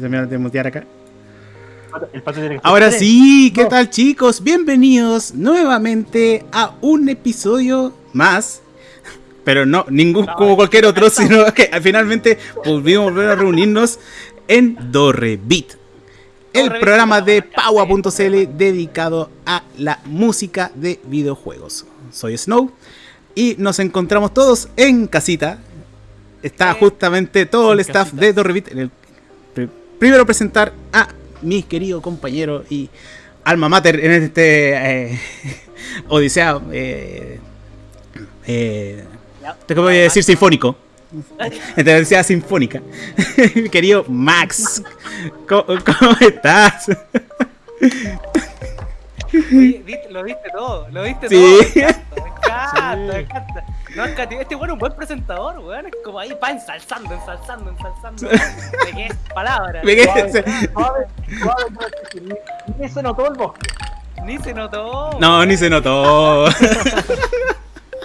Se me va a mutear acá. Ahora sí, ¿qué tal chicos? Bienvenidos nuevamente a un episodio más. Pero no, ningún como cualquier otro, sino que finalmente volvimos a volver a reunirnos en Dorrevit. El programa de Paua.cl dedicado a la música de videojuegos. Soy Snow y nos encontramos todos en casita. Está justamente todo el staff de Dorrevit. Primero presentar a mi querido compañero y alma mater en este eh, Odisea. Eh, eh, te voy a decir sinfónico. En Odisea sinfónica. mi querido Max. ¿Cómo, cómo estás? lo viste todo, lo viste Sí. todo. Me encanta, me encanta. No, es que este bueno es un buen presentador, weón. Es como ahí va ensalzando, ensalzando, ensalzando. De qué palabra. Ni se notó el bosque. Ni se notó. No, ni se notó.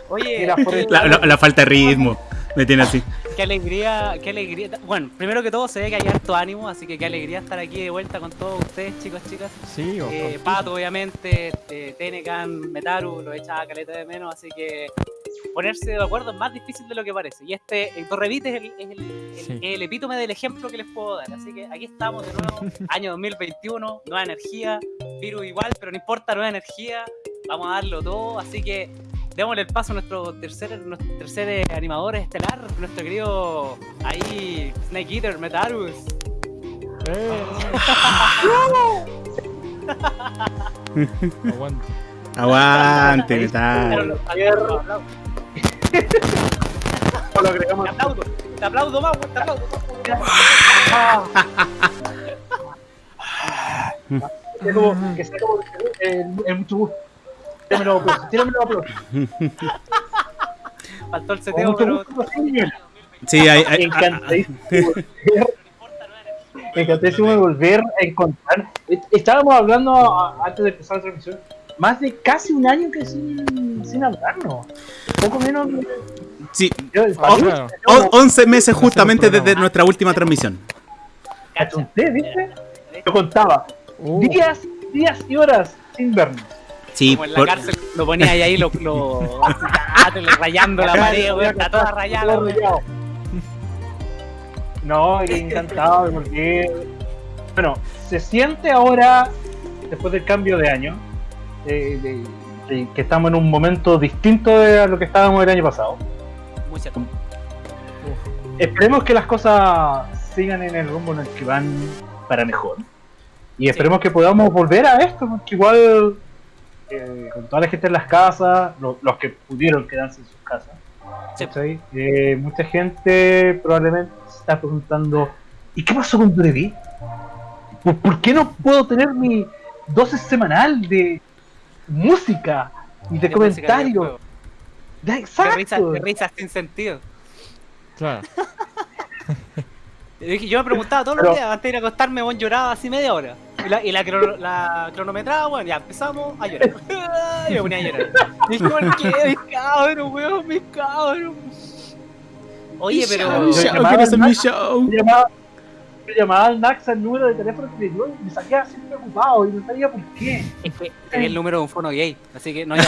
Oye, el- La, la- la falta de ritmo. Me tiene así. qué alegría, qué alegría. Bueno, primero que todo se ve que hay harto ánimo, así que qué alegría estar aquí de vuelta con todos ustedes, chicos, chicas. Sí, Eh, Pato, obviamente, eh, Tenecan, Metaru, lo echaba caleta de menos, así que ponerse de acuerdo es más difícil de lo que parece. Y este, el Torrevite es el, es el, el- Sí. el epítome del ejemplo que les puedo dar. Así que aquí estamos de nuevo, año 2021, nueva energía, virus igual, pero no importa, nueva energía, vamos a darlo todo, así que démosle el paso a nuestro tercer, nuestro tercer eh, animador estelar, nuestro querido ahí, Snake Eater, Metarus. Eh. Aguante. Aguante, pero lo- aplaudo, aplaudo. Lo agregamos. Te aplaudo, te aplaudo más, weón, te aplaudo. Es como que sea como eh, en mucho gusto. Tírame los aplausos, tírame los aplausos. Faltó el seteo, mucho pero. gusto, sí, hay, hay- Encantadísimo de volver- encantadísimo de volver a encontrar. Estábamos hablando antes de empezar la transmisión, más de casi un año que sin, sin hablarnos. Poco menos. sí, Yo, Oh, claro. o- 11 meses justamente desde nuestra última transmisión. Achunté, ¿viste? Yo contaba Uh, días, días y horas sin vernos. Sí, Como en la por- cárcel lo ponía ahí, ahí lo, rayando la pared, weón, está toda rayada. No, y encantado de volver. Bueno, se siente ahora, después del cambio de año, eh, de- que estamos en un momento distinto de lo que estábamos el año pasado. Muy cierto. Esperemos que las cosas sigan en el rumbo en el que van para mejor. Y esperemos que podamos volver a esto, porque igual eh, con toda la gente en las casas, lo- los que pudieron quedarse en sus casas. Eh, mucha gente probablemente se está preguntando, ¿y qué pasó con Brevi? ¿Por, por qué no puedo tener mi dosis semanal de música y de, De comentarios? De exacto. risas, de risas sin sentido. claro. Yo dije- Yo me preguntaba todos Pero- los días, antes de ir a acostarme, weón, lloraba así media hora. Y la, y la, crono- la cronometraba, weón, ya empezamos a llorar. y me ponía a llorar. Y dije, ¿por qué? Mis cabros, weón, mis cabros. Oye, pero. Show, show, quiero hacer mi show. llamaba, llamaba al Nax al número de teléfono que me dio y me salía así preocupado y no sabía por qué. Es que tenía el número de un fono gay, así que no de-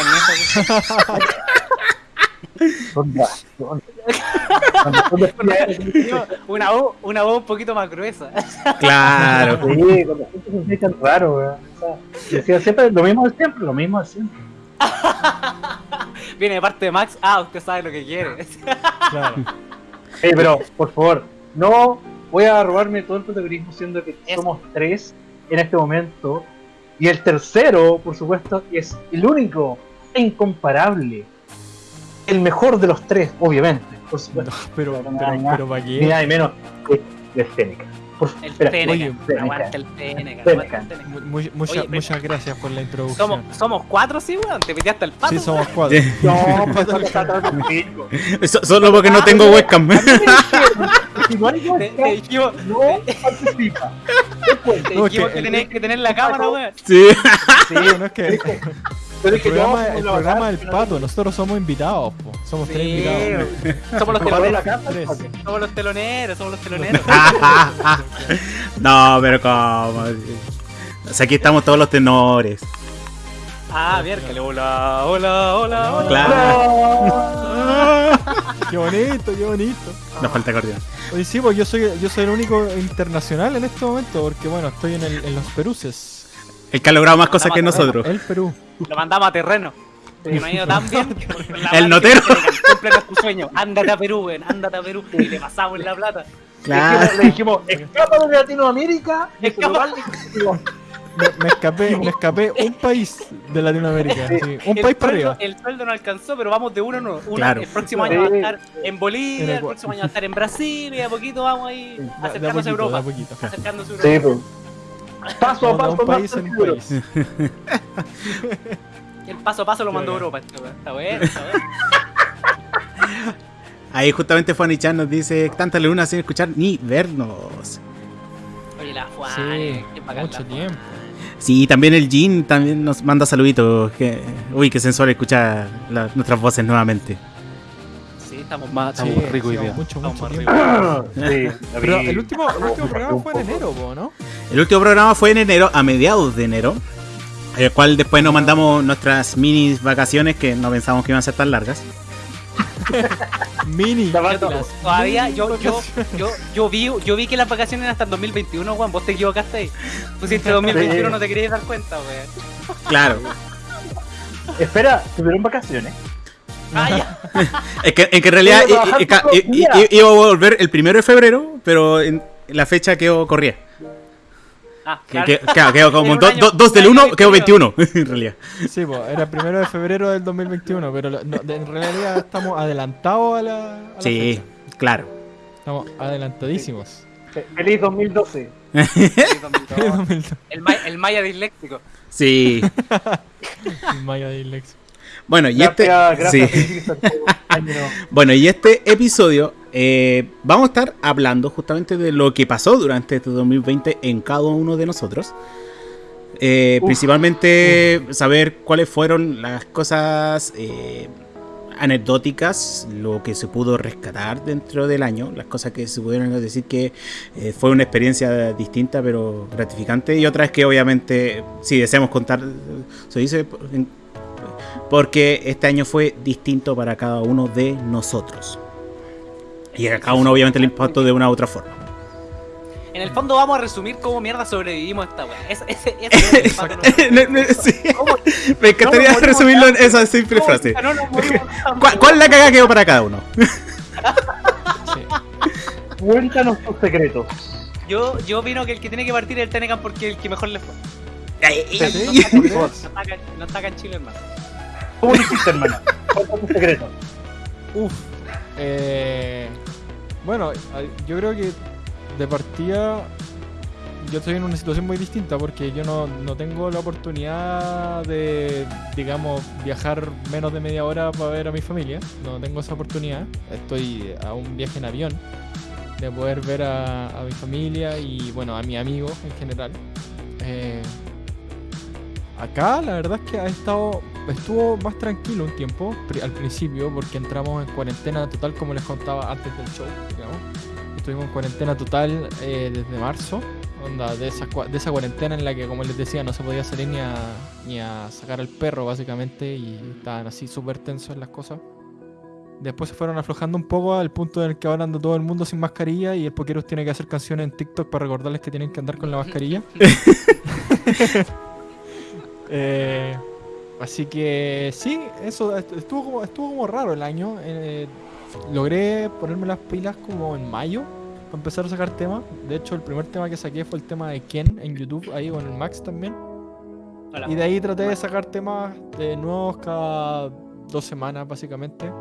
Yo, Una voz, una voz un poquito más gruesa. Claro. Sí, con la gente se siente tan raro, weón. O sea, decía siempre lo mismo de siempre, lo mismo de siempre. Viene de parte de Max. Ah, usted sabe lo que quiere. Claro. Pero, por favor, no voy a robarme todo el protagonismo siendo que somos tres en este momento. Y el tercero, por supuesto, es el único e incomparable. El mejor de los tres, obviamente. Por No, pero, Pero pero, nada, pero ¿para Ni qué? nada de menos que de Fénica. Por El espera, Teneca. oye, Teneca. Aguanta el aguanta el Teneca. Mu- mu- mucha- Oye, pero- muchas gracias por la introducción. Somos, somos cuatro, sí, weón. Te piteaste el pato. Sí, somos cuatro. No, pues no está Solo porque no tengo webcam. Si no Te, dijimos, participa. Te dijimos que tenés que tener la cámara, weón. Sí. Sí, no es que. El programa, el programa del pato, nosotros somos invitados, po. somos tres invitados. Somos los teloneros. Somos los teloneros, somos los teloneros. no, pero ¿cómo? O sea, aquí estamos todos los tenores. Ah, miércoles, hola, hola, hola, hola. Claro. Qué bonito, qué bonito. Nos falta acordeón. Oye, sí, pues yo soy, yo soy el único internacional en este momento, porque bueno, estoy en, el- en los Peruses. El que ha logrado más cosas que nosotros. El Perú. Lo mandamos a terreno. Que no ha ido tan bien. El notero. Cumple nuestro sueño. Ándate a Perú, weón. Ándate a Perú. Y le pasamos la plata. Claro. Le dijimos, escapa de Latinoamérica. Me, me escapé, me escapé un país de Latinoamérica. sí, Un el país para arriba. el sueldo no alcanzó, pero vamos de uno en uno. Claro. El próximo año va a Sí. estar en Bolivia, En el próximo año va a estar en Brasil y a poquito vamos ahí acercándose a poquito, de a Europa. poquito. Acercándose a Sí, Europa. pues. Paso a paso, país en un tranquilo. país. El paso a paso lo mandó a Europa. Está bueno, está bueno. Ahí justamente Fanny Chan nos dice tanta luna sin escuchar ni vernos. Oye, la Juan. Sí, bacán mucho la Juan. tiempo. Sí, también el Jin también nos manda saluditos. Que, uy, qué sensual escuchar la- nuestras voces nuevamente. Sí, estamos más, Sí, estamos ricos hoy sí, día. mucho, Estamos mucho ricos. Sí, Pero el último, el último programa fue en enero, ¿no? El último programa fue en enero, a mediados de enero. El cual después nos mandamos nuestras mini vacaciones que no pensamos que iban a ser tan largas. Mini. Todavía yo, yo, yo, yo vi, yo vi que las vacaciones eran hasta el 2021, Juan. Vos te equivocaste ahí. Pusiste 2021, Sí. no te querías dar cuenta, weón. Claro. Espera, ¿tuvieron vacaciones? Ah. Es que, es que en realidad iba a volver el primero de febrero, pero en la fecha quedó corría. Ah, Que- claro. que- Claro, quedó como En un do- año- do- dos un del año 1, quedó 21. 21, en realidad. Sí, pues era el primero de febrero del 2021, pero no, de- en realidad estamos adelantados a la, a la Sí, fecha. claro. Estamos adelantadísimos. Fe- Feliz 2012. El, ma- el maya disléxico. Sí. Maya de Ilex. Bueno, y este, Gracias, sí. Bueno, y este episodio eh, vamos a estar hablando justamente de lo que pasó durante este 2020 en cada uno de nosotros. Eh, Uf, principalmente saber cuáles fueron las cosas eh, anecdóticas, lo que se pudo rescatar dentro del año, las cosas que se pudieron decir que eh, fue una experiencia distinta pero gratificante y otras que obviamente si deseamos contar, se dice porque este año fue distinto para cada uno de nosotros. Y a cada uno obviamente le impactó de una u otra forma. En el fondo vamos a resumir cómo mierda sobrevivimos a esta weá. Ese, ese, ese es sí. ¿Cómo- Me encantaría No resumirlo en esa simple cómo frase. no? ¿Cuál, cuál es la caga quedó para cada uno? Sí. Cuéntanos tus secretos. Yo, yo opino que el que tiene que partir es el Tenecan porque es el que mejor le fue. Sí, ¿tú no está no está acá en Chile, hermano. ¿Cómo lo hiciste, hermano? Cuéntanos tus secretos. Uf. Eh, bueno, yo creo que de partida yo estoy en una situación muy distinta porque yo no, no tengo la oportunidad de, digamos, viajar menos de media hora para ver a mi familia. No tengo esa oportunidad. Estoy a un viaje en avión de poder ver a, mi familia y, bueno, a mi amigo en general. Eh, acá la verdad es que ha estado estuvo más tranquilo un tiempo al principio porque entramos en cuarentena total como les contaba antes del show digamos estuvimos en cuarentena total eh, desde marzo onda de esa cua- de esa cuarentena en la que como les decía no se podía salir ni a ni a sacar al perro básicamente y estaban así súper tensos las cosas Después se fueron aflojando un poco al punto en el que ahora anda todo el mundo sin mascarilla y el Pokeros tiene que hacer canciones en TikTok para recordarles que tienen que andar con la mascarilla. Eh, así que sí, eso est- estuvo como, estuvo como raro el año. eh, logré ponerme las pilas como en mayo para empezar a sacar temas. De hecho, el primer tema que saqué fue el tema de Ken en YouTube, ahí con el Max también. Hola. Y de ahí traté de sacar temas de nuevos cada dos semanas, básicamente.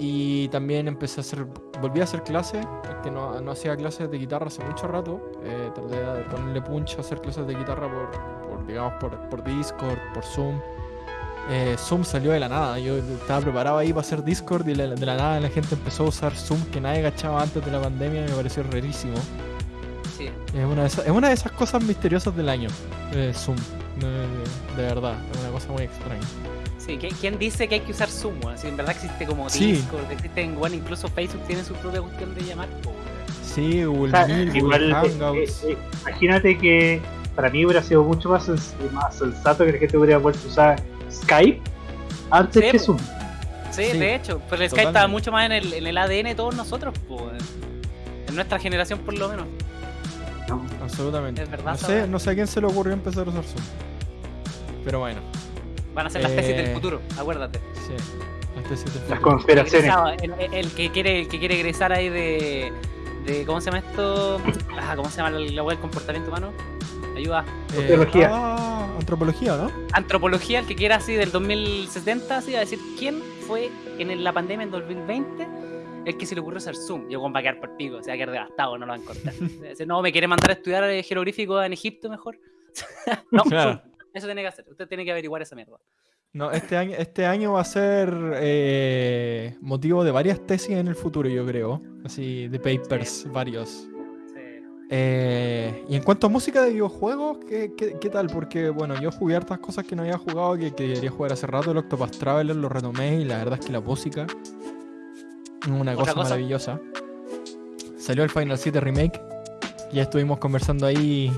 Y también empecé a hacer, volví a hacer clases, porque no, no hacía clases de guitarra hace mucho rato. Eh, traté de ponerle punch a hacer clases de guitarra por, digamos, por, por Discord, por Zoom. Eh, Zoom salió de la nada, yo estaba preparado ahí para hacer Discord y de la, de la nada la gente empezó a usar Zoom que nadie cachaba antes de la pandemia y me pareció rarísimo. sí. Es una, de esas, es una de esas cosas misteriosas del año. eh, Zoom. De, de verdad. Es una cosa muy extraña. Sí, ¿qui- ¿quién dice que hay que usar Zoom? Si en verdad existe como Sí. Discord, existen, bueno, incluso Facebook tiene su propia cuestión de llamar. Sí, O Google sea, Meet, igual, Google eh, Hangouts. eh, eh, imagínate que para mí hubiera sido mucho más, sens- más sensato que la gente hubiera vuelto a usar Skype antes Sí, que. Zoom. Sí, Sí, de hecho, pero el Skype estaba mucho más en el, en el ADN de todos nosotros, en nuestra generación por lo menos. Absolutamente. es verdad, no, sé, no sé a quién se le ocurrió empezar a usar Zoom. Pero bueno, Van a ser las tesis Eh. del futuro, acuérdate. sí. Las tesis del Las futuro. conspiraciones. Egresado, El, el- el que quiere, el que quiere egresar ahí de, de. ¿Cómo se llama esto? Ah, ¿Cómo se llama la, la web del comportamiento humano? Ayuda. Eh, Antropología. ah, antropología, ¿no? Antropología, el que quiera así del 2070, así a decir quién fue en la pandemia en 2020 el que se le ocurrió hacer Zoom. Yo, va a quedar por pico, se va a quedar devastado, no lo va a encontrar. Dice, no, me quiere mandar a estudiar eh, jeroglífico en Egipto mejor. no, Claro. Zoom. Eso tiene que hacer. Usted tiene que averiguar esa mierda. No, este año, este año va a ser eh, motivo de varias tesis en el futuro, yo creo. Así, de papers, varios. Eh, y en cuanto a música de videojuegos, ¿qué, qué, qué tal? Porque, bueno, yo jugué hartas cosas que no había jugado, que, que quería jugar hace rato. El Octopath Traveler lo retomé y la verdad es que la música es una ¿Otra cosa, cosa? maravillosa. Salió el Final 7 Remake. Ya estuvimos conversando ahí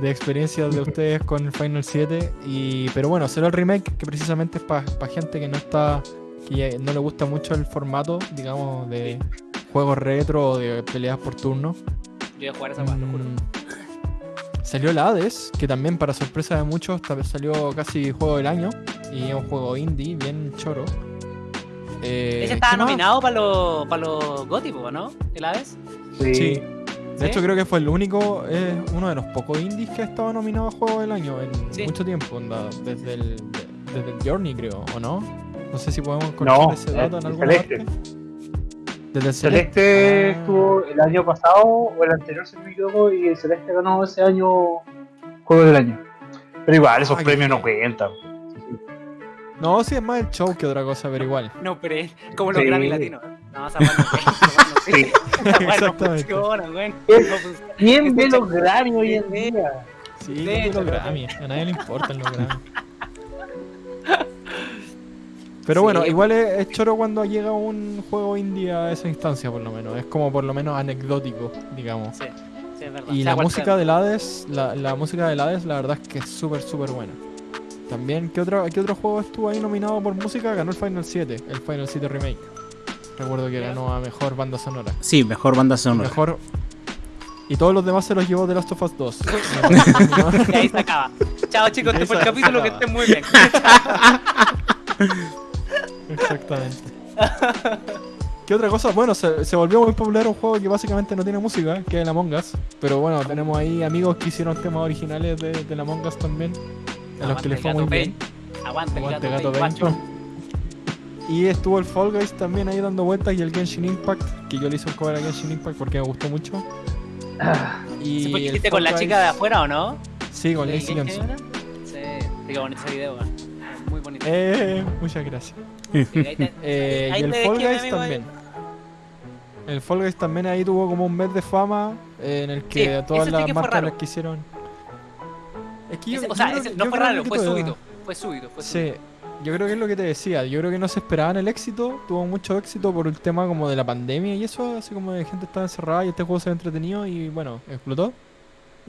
de experiencias de ustedes con el Final 7. Y, pero bueno, salió el remake que precisamente es para gente que no está. que no le gusta mucho el formato, digamos, de juegos retro o de peleas por turno. Yo voy a jugar esa weá, lo juro. Mm, Salió el Hades, que también para sorpresa de muchos tal vez salió casi juego del año. Y es un juego indie, bien choro. Eh, Ese estaba nominado para los para los GOTY, po, ¿no? ¿El Aves? Sí. Sí. De ¿Sí? hecho creo que fue el único, es uno de los pocos indies que ha estado nominado a Juego del Año en Sí. mucho tiempo, onda, desde el, de- desde el Journey creo, ¿o no? No sé si podemos encontrar No, ese dato en Celeste. parte. Desde el Celeste Ah. estuvo el año pasado o el anterior, si no me equivoco, y el Celeste ganó ese año Juego del Año. Pero igual, esos Ah, premios no cuentan. No, sí es más el show que otra cosa, pero igual. No, pero es como los Sí. Grammy latinos. No, esa no Sí. no funciona. ¿Quién ve los Grammy hoy en sí. día? Sí, hecho, los Grammy, a nadie le importan los Grammy. Pero Sí. bueno, igual es, es choro cuando llega un juego indie a esa instancia, por lo menos. Es como por lo menos anecdótico, digamos. Sí, sí, es verdad. Y Sea la música del Hades, la, la música del Hades, la verdad es que es súper, súper buena. También, ¿qué otro, ¿qué otro juego estuvo ahí nominado por música? Ganó el Final 7, el Final 7 Remake. Recuerdo que ganó a Mejor Banda Sonora. Sí, mejor banda sonora. Mejor... Y todos los demás se los llevó The Last of Us 2. Y ahí se acaba. Chao chicos, este fue el capítulo, que estén muy bien. Exactamente. ¿Qué otra cosa? Bueno, se, se volvió muy popular un juego que básicamente no tiene música, que es el Among Us. Pero bueno, tenemos ahí amigos que hicieron temas originales de, del Among Us también. A los que les fue muy bien. Aguante gato, Gato Pain. Y estuvo el Fall Guys también ahí dando vueltas y el Genshin Impact, que yo le hice un cover a Genshin Impact porque me gustó mucho. Y ¿Se hiciste con la chica de afuera o no? Sí, con ¿De Lacey Johnson. Sí, qué bonito ese video. Muy bonito. Eh, muchas gracias. Eh, y el Fall Guys también. El Fall Guys también ahí tuvo como un mes de fama eh, en el que Sí, todas ese sí las que marcas las quisieron. Es que yo, Ese- o yo sea, creo ese que- no fue raro, que fue súbito. Fue súbito, fue súbito. Sí, yo creo que es lo que te decía. Yo creo que no se esperaban el éxito. Tuvo mucho éxito por el tema como de la pandemia y eso, así como de gente estaba encerrada y este juego se ve entretenido y bueno, explotó.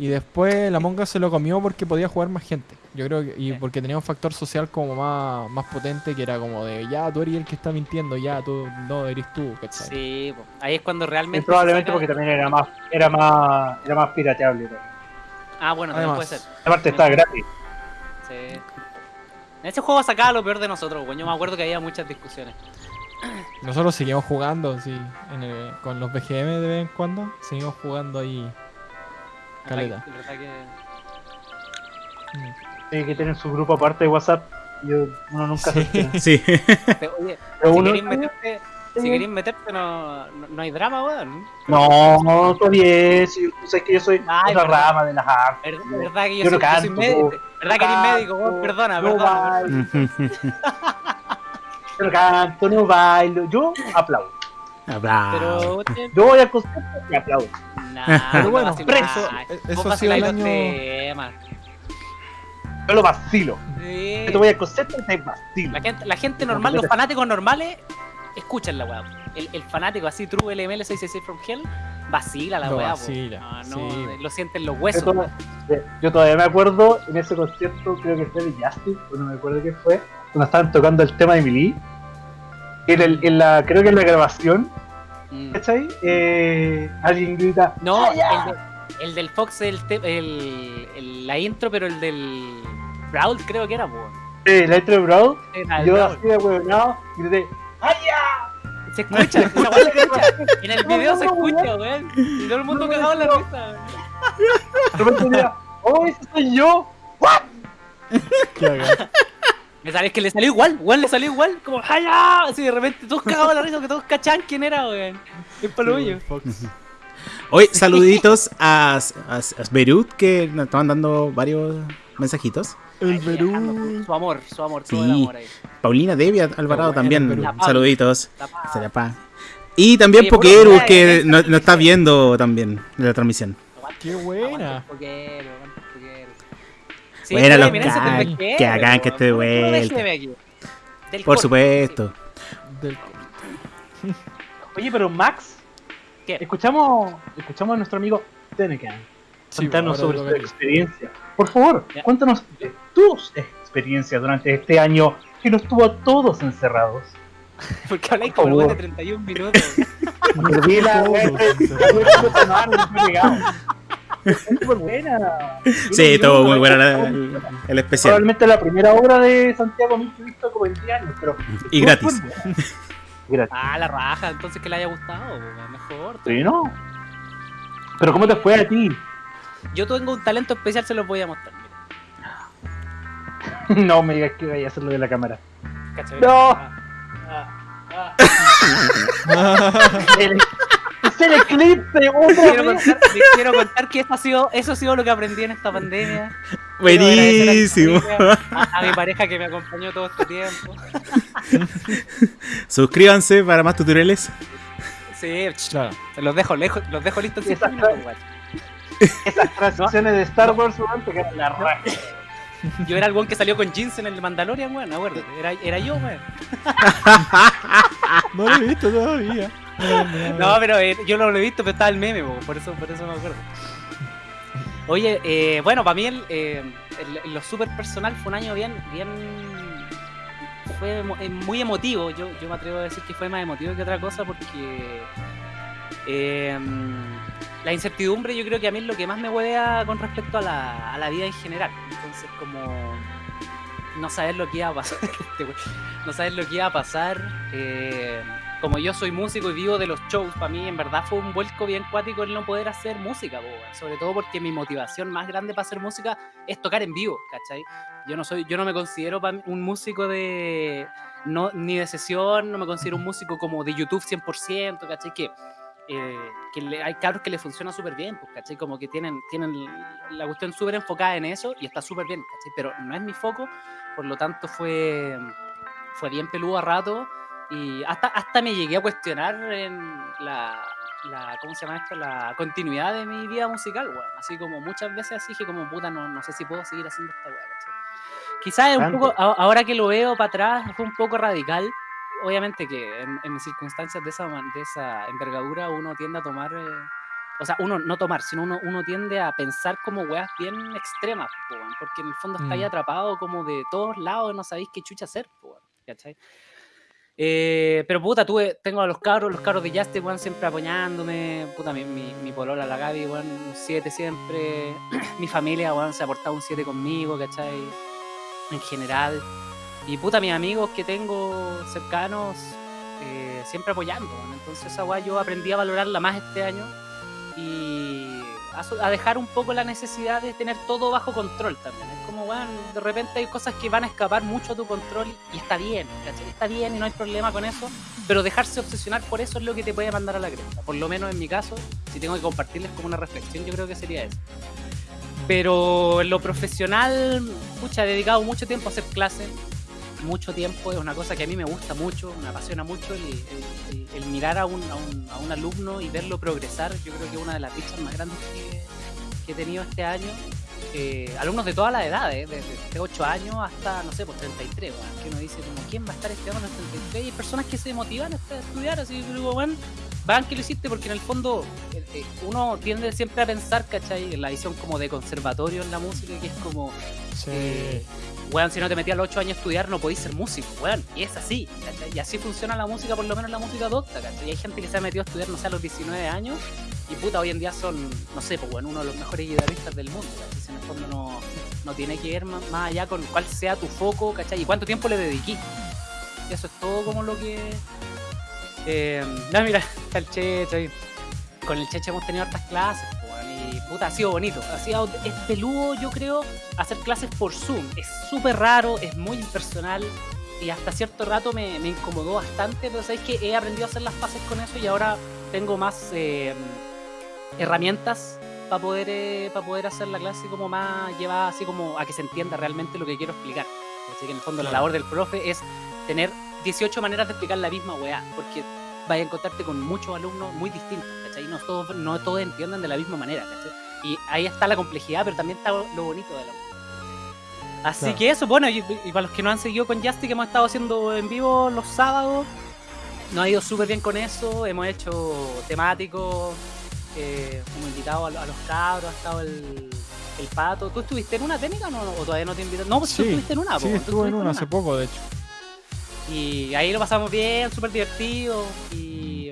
Y después la Monga se lo comió porque podía jugar más gente. Yo creo que, y Sí. porque tenía un factor social como más, más potente que era como de ya tú eres el que está mintiendo, ya tú no eres tú, ¿cachai? Sí, ahí es cuando realmente. y probablemente porque también era más, era más, era más pirateable. ¿no? Ah, bueno, también puede ser. Aparte está gratis. Sí. En ese juego sacaba lo peor de nosotros, weón. Yo me acuerdo que había muchas discusiones. Nosotros seguimos jugando, sí, en el- con los BGM de vez en cuando, seguimos jugando ahí. Caleta. Verdad que-. Sí, que tienen su grupo aparte de WhatsApp. Y uno nunca Sí. se entera. Sí. Te- Oye, Pero si uno- queréis meterte, si queréis meterte no, no, no hay drama, weón. No, no, todavía es. Si tú sabes que yo soy Ay, otra verdad. rama de las artes. Verdad, verdad que yo, Yo no soy, yo soy canto, médico. po. Verdad que eres médico, weón. Perdona, no perdona. bailo, Yo no canto, no bailo. Yo aplaudo. Bravo. Pero, Yo voy al concierto y aplaudo. Pero bueno, preso. Eso ha sido el año... Yo lo vacilo. Sí. Yo te voy a coser te vacilo. La gente, la gente normal, los fanáticos normales, escuchan la weá. El, el, fanático así, True LML 666 from Hell, vacila la weá. Vacila, no, no, lo sienten los huesos. Yo, todavía me acuerdo en ese concierto, creo que fue de Justice, o no me acuerdo qué fue, cuando estaban tocando el tema de Emily. En, el, en la, creo que en la grabación. ¿Cachai? Eh, alguien grita. No, el, de, el, del Fox, el, el, la intro, pero el del Brawl, creo que era, weón. Sí, la intro de Brawl. yo así de weón, grité. Se escucha, esa se escucha. En el video se escucha, weón. Y todo el mundo cagado en la risa, weón. ¡Oh, ese soy yo! ¿What? Me sabes que le salió igual, weón, le salió igual, como ¡Haya! Así de repente todos cagados en la risa, que todos cachan quién era, weón. Es palo sí, Hoy, saluditos a, a, a Beirut que nos estaban dando varios mensajitos. El Perú. Su amor, su amor, todo el amor ahí. Paulina Debbie Alvarado también. Saluditos. Y también Pokerus que nos no está viendo también en la transmisión. Qué buena. Sí, buena los que hagan que esté de vuelta. Por supuesto. Oye, pero Max, ¿Qué? escuchamos escuchamos a nuestro amigo Tenecan contarnos sobre su experiencia. Por favor, cuéntanos tus experiencias durante este año que nos tuvo a todos encerrados. Porque habláis como de 31 minutos. súper buena. Sí, todo muy buena el, especial. Probablemente la primera obra de Santiago Mil que he visto como 20 años, pero. Y gratis. gratis. Ah, la raja, entonces que le haya gustado, mejor. Sí, ¿no? Pero ¿cómo te fue a ti? Yo tengo un talento especial, se los voy a mostrar. no me digas que voy a hacerlo de la cámara. No. el eclipse, quiero contar, quiero contar que eso ha, sido, eso ha sido lo que aprendí en esta pandemia. Buenísimo. A, mi pareja que me acompañó todo este tiempo. Suscríbanse para más tutoriales. Sí, claro. los dejo lejos, los dejo listos. Esas, esas transiciones de Star Wars, que eran la raja. Yo era el weón que salió con jeans en el Mandalorian, weón, acuérdate. Era, era yo, weón. no lo he visto todavía. No, pero eh, yo no lo he visto, pero estaba el meme. Por eso, por eso me acuerdo. Oye, eh, bueno, para mí eh, lo super personal fue un año bien, bien fue muy emotivo. Yo, yo me atrevo a decir que fue más emotivo que otra cosa porque eh, la incertidumbre yo creo que a mí es lo que más me huevea con respecto a la, a la vida en general. Entonces como no saber lo que iba a pasar, este no saber lo que iba a pasar. Como yo soy músico y vivo de los shows, para mí en verdad fue un vuelco bien cuático el no poder hacer música, sobre todo porque mi motivación más grande para hacer música es tocar en vivo, ¿cachai? Yo no soy, yo no me considero un músico de no, ni de sesión, no me considero un músico como de YouTube 100%, ¿cachai? Que eh, que hay cabros que le funciona súper bien, pues, ¿cachai? Como que tienen, tienen la cuestión súper enfocada en eso y está súper bien, ¿cachai? Pero no es mi foco, por lo tanto fue, fue bien peludo a rato y hasta, hasta me llegué a cuestionar en la, la ¿cómo se llama esto? La continuidad de mi vida musical, weón. Así como muchas veces así dije como, puta, no, no sé si puedo seguir haciendo esta weá. Quizás un poco, ahora que lo veo para atrás, fue un poco radical, obviamente que en, circunstancias de esa, de esa envergadura uno tiende a tomar, eh, o sea, uno no tomar, sino uno, uno tiende a pensar como weas bien extremas, porque en el fondo está ahí mm. atrapado como de todos lados y no sabéis qué chucha hacer, ¿cachai? Eh, pero puta, tuve, tengo a los cabros, los cabros de Justice, weón, siempre apoyándome. Puta, mi, mi, mi polola, la Gaby, weón, un 7 siempre. mi familia, weón, se ha portado un 7 conmigo, ¿cachai? En general. Y puta, mis amigos que tengo cercanos, eh, siempre apoyando. Entonces esa weá yo aprendí a valorarla más este año y a, dejar un poco la necesidad de tener todo bajo control también. De repente hay cosas que van a escapar mucho a tu control y está bien. Está bien y no hay problema con eso, pero dejarse obsesionar por eso es lo que te puede mandar a la cresta. Por lo menos en mi caso, si tengo que compartirles como una reflexión, yo creo que sería eso. Pero en lo profesional, pucha, he dedicado mucho tiempo a hacer clases, mucho tiempo, es una cosa que a mí me gusta mucho, me apasiona mucho el, mirar a un, a, un, alumno y verlo progresar. Yo creo que es una de las dichas más grandes que, he tenido este año. Eh, alumnos de todas las edades, desde 8 años hasta, no sé, pues 33, que uno dice como, ¿quién va a estar estudiando en los 33? Y hay personas que se motivan a estudiar, así que digo, bueno, van que lo hiciste porque en el fondo eh, eh, uno tiende siempre a pensar, ¿cachai? En la visión como de conservatorio en la música, que es como, sí. Eh, si no te metías a los 8 años a estudiar no podías ser músico, weón. Y es así, ¿cachai? Y así funciona la música, por lo menos la música adopta, ¿cachai? Y hay gente que se ha metido a estudiar, no sé, a los 19 años y puta, hoy en día son, no sé, pues bueno, uno de los mejores guitarristas del mundo, ¿cachai? En el fondo no, no tiene que ver más, allá con cuál sea tu foco, ¿cachai? Y cuánto tiempo le dediqué. Eso es todo como lo que eh, no, mira, está el Checho Con el Checho hemos tenido hartas clases, y puta, ha sido bonito. Ha sido, es peludo, yo creo, hacer clases por Zoom. Es súper raro, es muy impersonal y hasta cierto rato me, incomodó bastante, pero sabéis que he aprendido a hacer las paces con eso y ahora tengo más eh, herramientas para poder, eh, para poder hacer la clase como más llevada así como a que se entienda realmente lo que quiero explicar. Así que en el fondo la labor del profe es tener 18 maneras de explicar la misma weá, porque vaya a encontrarte con muchos alumnos muy distintos, ¿cachai? No todos, no todos entienden de la misma manera, ¿cachai? Y ahí está la complejidad, pero también está lo bonito de la Así que eso, bueno, y, para los que no han seguido con Justy, que hemos estado haciendo en vivo los sábados, nos ha ido súper bien con eso, hemos hecho temáticos, eh, hemos invitado a, los cabros, ha estado el, el pato. ¿Tú estuviste en una técnica o, no, o todavía no te invitaron? No, pues tú estuviste en una. Sí, estuve en una hace poco, de hecho. Y ahí lo pasamos bien, súper divertido. Y,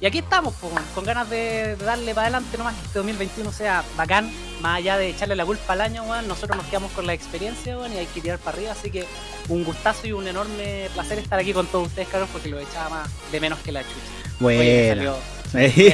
y aquí estamos, con ganas de, darle para adelante nomás que este 2021 sea bacán. Más allá de echarle la culpa al año, nosotros nos quedamos con la experiencia, y hay que tirar para arriba. Así que un gustazo y un enorme placer estar aquí con todos ustedes, caros, porque lo echaba más de menos que la chucha. Bueno.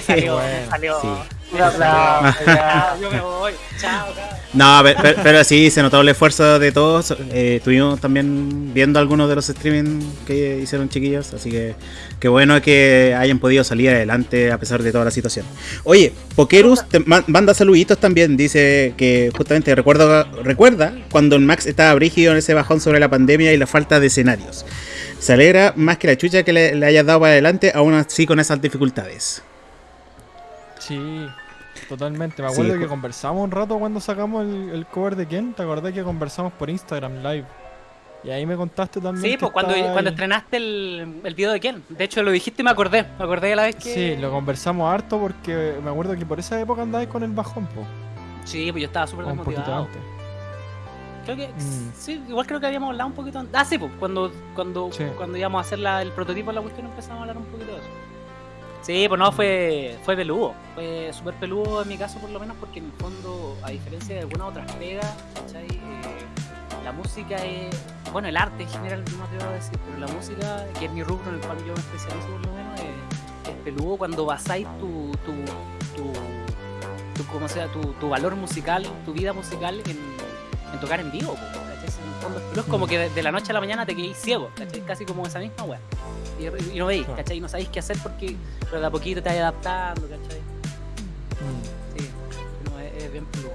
Salió, salió, yo me voy. Chao, No, pero, sí, se notó el esfuerzo de todos. Eh, estuvimos también viendo algunos de los streaming que hicieron chiquillos. Así que qué bueno que hayan podido salir adelante a pesar de toda la situación. Oye, Pokerus te manda saluditos también. Dice que justamente recuerda, recuerda cuando el Max estaba brígido en ese bajón sobre la pandemia y la falta de escenarios. Se alegra más que la chucha que le, le hayas dado para adelante, aún así con esas dificultades. Sí, totalmente. Me acuerdo que conversamos un rato cuando sacamos el, cover de Ken. ¿Te acordás que conversamos por Instagram Live? Y ahí me contaste también. Sí, pues cuando, cuando estrenaste el, el, video de Ken. De hecho, lo dijiste y me acordé. Me acordé de la vez que. Sí, lo conversamos harto porque me acuerdo que por esa época andabas con el bajón, po. Sí, pues yo estaba súper desmotivado. Creo que. Mm. Sí, igual creo que habíamos hablado un poquito antes. Ah, sí, pues cuando, cuando, cuando íbamos a hacer la, el prototipo de la cuestión empezamos a hablar un poquito de eso. Sí, pues no, fue, fue peludo. Fue súper peludo en mi caso, por lo menos, porque en el fondo, a diferencia de algunas otras pegas. Eh, la música es. Bueno, el arte en general, no te voy a decir, pero la música, que es mi rubro en el cual yo me especializo, por lo menos, es, peludo cuando basáis tu. tu, tu, tu como sea, tu, tu, valor musical, tu vida musical en, tocar en vivo. El pero es como que de, la noche a la mañana te quedéis ciego, ¿cachai? Casi como esa misma weá y, no veis, ¿cachai? Y no sabéis qué hacer porque pero de a poquito te vas adaptando, ¿cachai? Mm. Sí, no, es, bien peludo.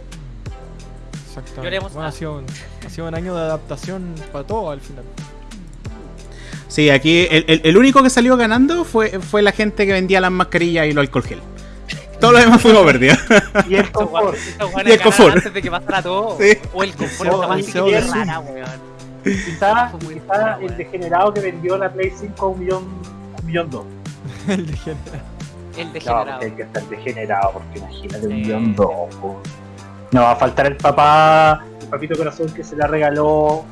Exactamente. Bueno, ha, sido un, ha sido un año de adaptación para todo al final. Sí, aquí el, el, único que salió ganando fue, fue la gente que vendía las mascarillas y los alcohol gel. Todos los demás fuimos perdidos. Y el confort. y el confort. Antes de que pasara todo. Sí. O el confort, esta más que rara, weón. Quizá, el degenerado que vendió la Play 5 a un millón, un millón dos. el degenerado. El degenerado. No, hay que estar degenerado, porque imagínate un millón dos. No va a faltar el papá, el papito corazón que se le regaló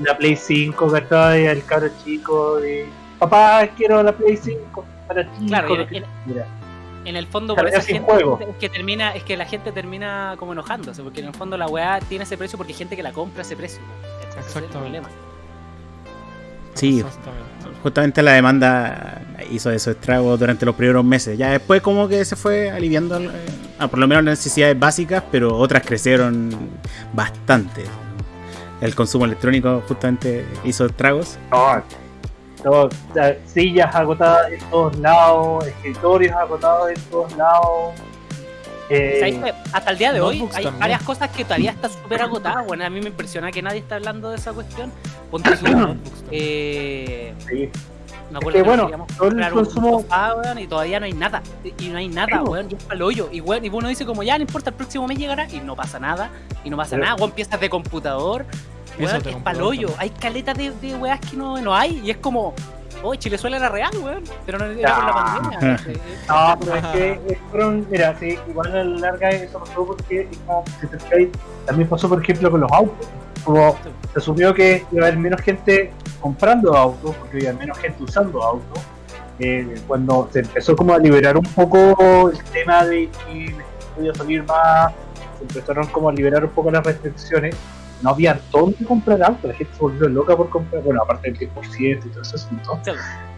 la Play 5, ¿verdad? Y al cabro chico de papá, quiero la Play 5 para ti. Claro, en, el fondo por gente es que termina, es que la gente termina como enojándose, porque en el fondo la weá tiene ese precio porque hay gente que la compra a ese precio. Exactamente. Sí, justamente la demanda hizo esos estragos durante los primeros meses. Ya después como que se fue aliviando, eh, por lo menos las necesidades básicas, pero otras crecieron bastante. El consumo electrónico justamente hizo estragos. Sillas agotadas en todos lados, escritorios agotados en todos lados. Eh, hasta el día de hoy hay varias cosas que todavía están súper agotadas. Bueno, a mí me impresiona que nadie está hablando de esa cuestión. Ponte su, eh, sí. Me acuerdo que, bueno, todo el consumo... y todavía no hay nada. Y no hay nada, weón. Yo el hoyo. Y, weón, y uno dice como, ya, no importa, el próximo mes llegará. Y no pasa nada. Y no pasa nada, weón. Piezas de computador. Weón, es para hoyo. Hay caletas de, de weas que no, no hay. Y es como, oh, Chilezuela era real, weón. Pero no era por la pandemia. no, pero es que fueron, mira, sí, igual a la larga eso pasó porque, también pasó, por ejemplo, con los autos. Como se asumió que iba a haber menos gente comprando autos, porque había menos gente usando autos. Eh, cuando se empezó como a liberar un poco el tema de que podía salir más, se empezaron como a liberar un poco las restricciones, no había dónde comprar autos, la gente se volvió loca por comprar, bueno, aparte del 10% y todo ese asunto,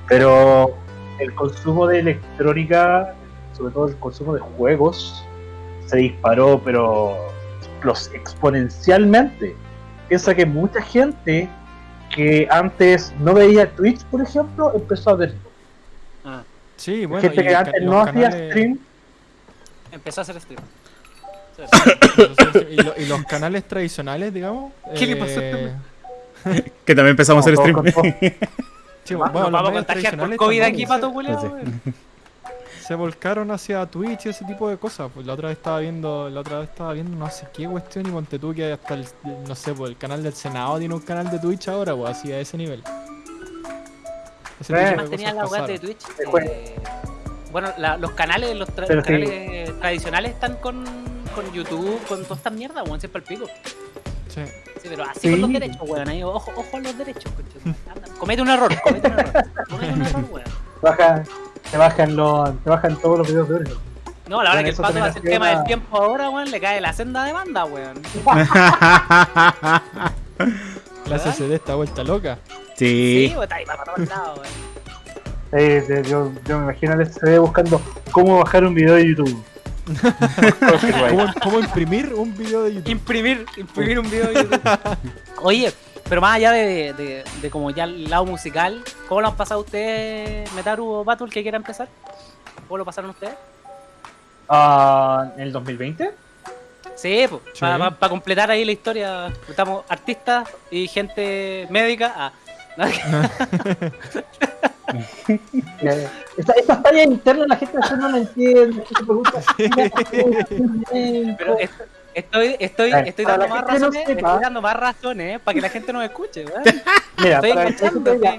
pero el consumo de electrónica, sobre todo el consumo de juegos, se disparó, pero los exponencialmente. Piensa que mucha gente que antes no veía Twitch, por ejemplo, empezó a verlo. Ah. Sí, bueno. Gente que antes no hacía stream. Empezó a hacer stream. y, los canales tradicionales, digamos. ¿Qué le pasó eh... que también empezamos a hacer stream. sí, bueno, vamos a contagiar por COVID aquí, pato se volcaron hacia Twitch y ese tipo de cosas. Pues la otra vez estaba viendo, la otra vez estaba viendo no sé qué cuestión y ponte tú que hasta el, no sé, pues el canal del Senado tiene un canal de Twitch ahora, pues así a ese nivel. Ese eh, tenía la web de Twitch. Eh, bueno, la, los canales, los, canales tradicionales están con, con YouTube, con todas estas mierdas, weón, siempre el pico. Sí. Sí, pero así con los derechos, weón. Ahí, ojo, ojo a los derechos, Comete un error, comete un error. Comete un error, weón. Baja, te bajan, los, te bajan todos los videos de oro. No, la verdad que el pato hace el tema del tiempo ahora, weón, le cae la senda de banda, weón. la CCD está vuelta loca. Sí. Sí, está ahí para todos lados, weón. Eh, yo, yo me imagino al CCD buscando cómo bajar un video de YouTube. ¿Cómo, ¿Cómo, imprimir un video de YouTube? Imprimir, imprimir un video de YouTube. Oye, pero más allá de, de, como ya el lado musical, ¿cómo lo han pasado ustedes, Metaru o Batul, que quiera empezar? ¿Cómo lo pasaron ustedes? Uh, ¿En el 2020? Sí, pues, para completar ahí la historia, estamos artistas y gente médica. Ah. Esta, esta talla interna la gente no la entiende. Pero esto, Estoy, estoy, estoy, dando más razones, estoy dando más razones para que la gente nos escuche, Mira, estoy para, que,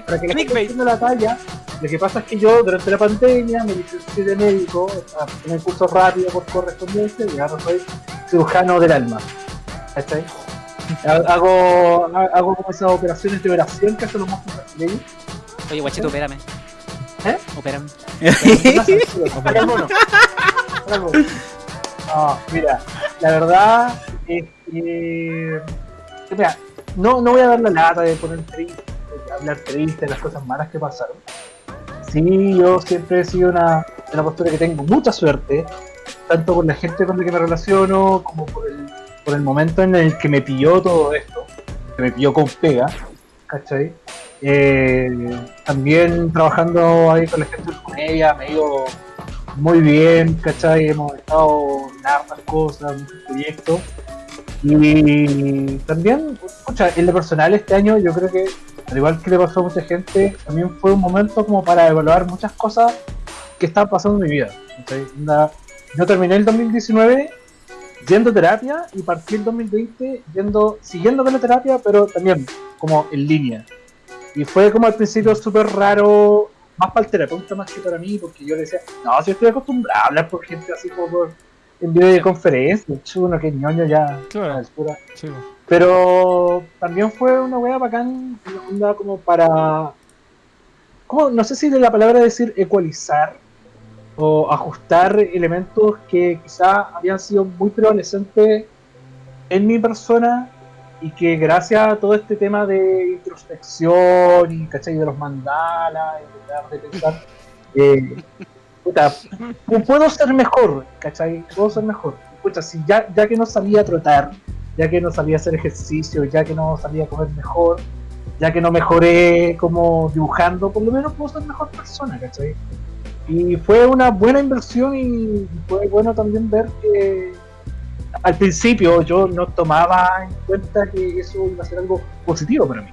para que la gente la talla, lo que pasa es que yo durante la pandemia me licencié de médico en el curso rápido por correspondencia y ahora soy cirujano del alma. ¿Está hago, hago como esas operaciones de oración que hacen los monstruos brasileños. Oye, guachito, opérame. ¿Eh? Opérame. No, mira, la verdad es que. Mira, no, no voy a dar la lata de poner triste, de hablar triste de las cosas malas que pasaron. Sí, yo siempre he sido una, una postura que tengo mucha suerte, tanto con la gente con la que me relaciono, como por el, por el momento en el que me pilló todo esto, que me pilló con pega, ¿cachai? Eh, también trabajando ahí con la gente de comedia, me digo muy bien, ¿cachai? Hemos estado en hartas cosas, muchos proyectos. Y también, escucha, en lo personal este año yo creo que, al igual que le pasó a mucha gente, también fue un momento como para evaluar muchas cosas que estaban pasando en mi vida. Yo terminé el 2019 yendo a terapia y partí el 2020 yendo, siguiendo con la terapia, pero también como en línea. Y fue como al principio súper raro más para el terapeuta más que para mí, porque yo le decía, no, si estoy acostumbrado a hablar por gente así como en videoconferencia, chuno, que ñoño ya. Claro. Pero también fue una wea bacán, una onda como para. Como, no sé si de la palabra decir ecualizar o ajustar elementos que quizá habían sido muy prevalecientes en mi persona y que gracias a todo este tema de introspección y ¿cachai? de los mandalas y de pensar eh, puedo ser mejor ¿cachai? puedo ser mejor Escucha, si ya, ya que no salía a trotar ya que no salía a hacer ejercicio ya que no salía a comer mejor ya que no mejoré como dibujando por lo menos puedo ser mejor persona ¿cachai? Y fue una buena inversión y fue bueno también ver que al principio yo no tomaba en cuenta que eso iba a ser algo positivo para mí.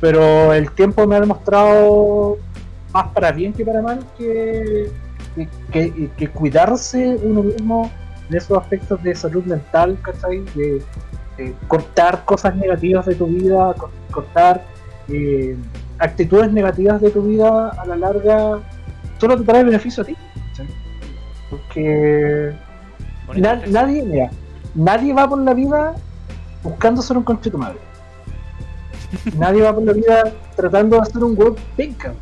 pero el tiempo me ha demostrado más para bien que para mal que, que, cuidarse uno mismo en esos aspectos de salud mental, ¿cachai? De, cortar cosas negativas de tu vida, cortar eh, actitudes negativas de tu vida a la larga, solo te trae beneficio a ti. Porque nadie, mira, nadie va por la vida buscando ser un conchito madre. nadie va por la vida tratando de hacer un web penca,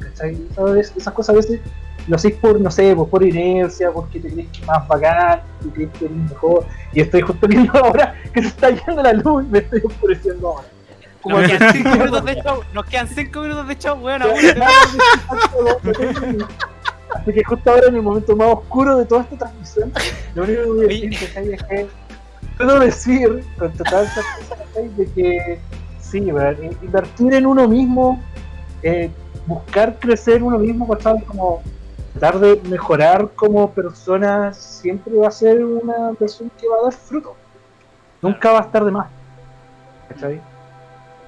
Esas cosas a veces lo hacéis por, no sé, por, inercia, porque te crees que más bacán, que crees que eres mejor. Y estoy justo viendo ahora que se está yendo la luz y me estoy oscureciendo ahora. nos, quedan 5 minutos de show, nos quedan 5 minutos de show, bueno. Así que justo ahora en el momento más oscuro de toda esta transmisión, lo único que voy a decir es que puedo decir con total certeza de que sí, invertir en uno mismo, eh, buscar crecer uno mismo, como tratar de mejorar como persona, siempre va a ser una persona que va a dar fruto. Nunca va a estar de más.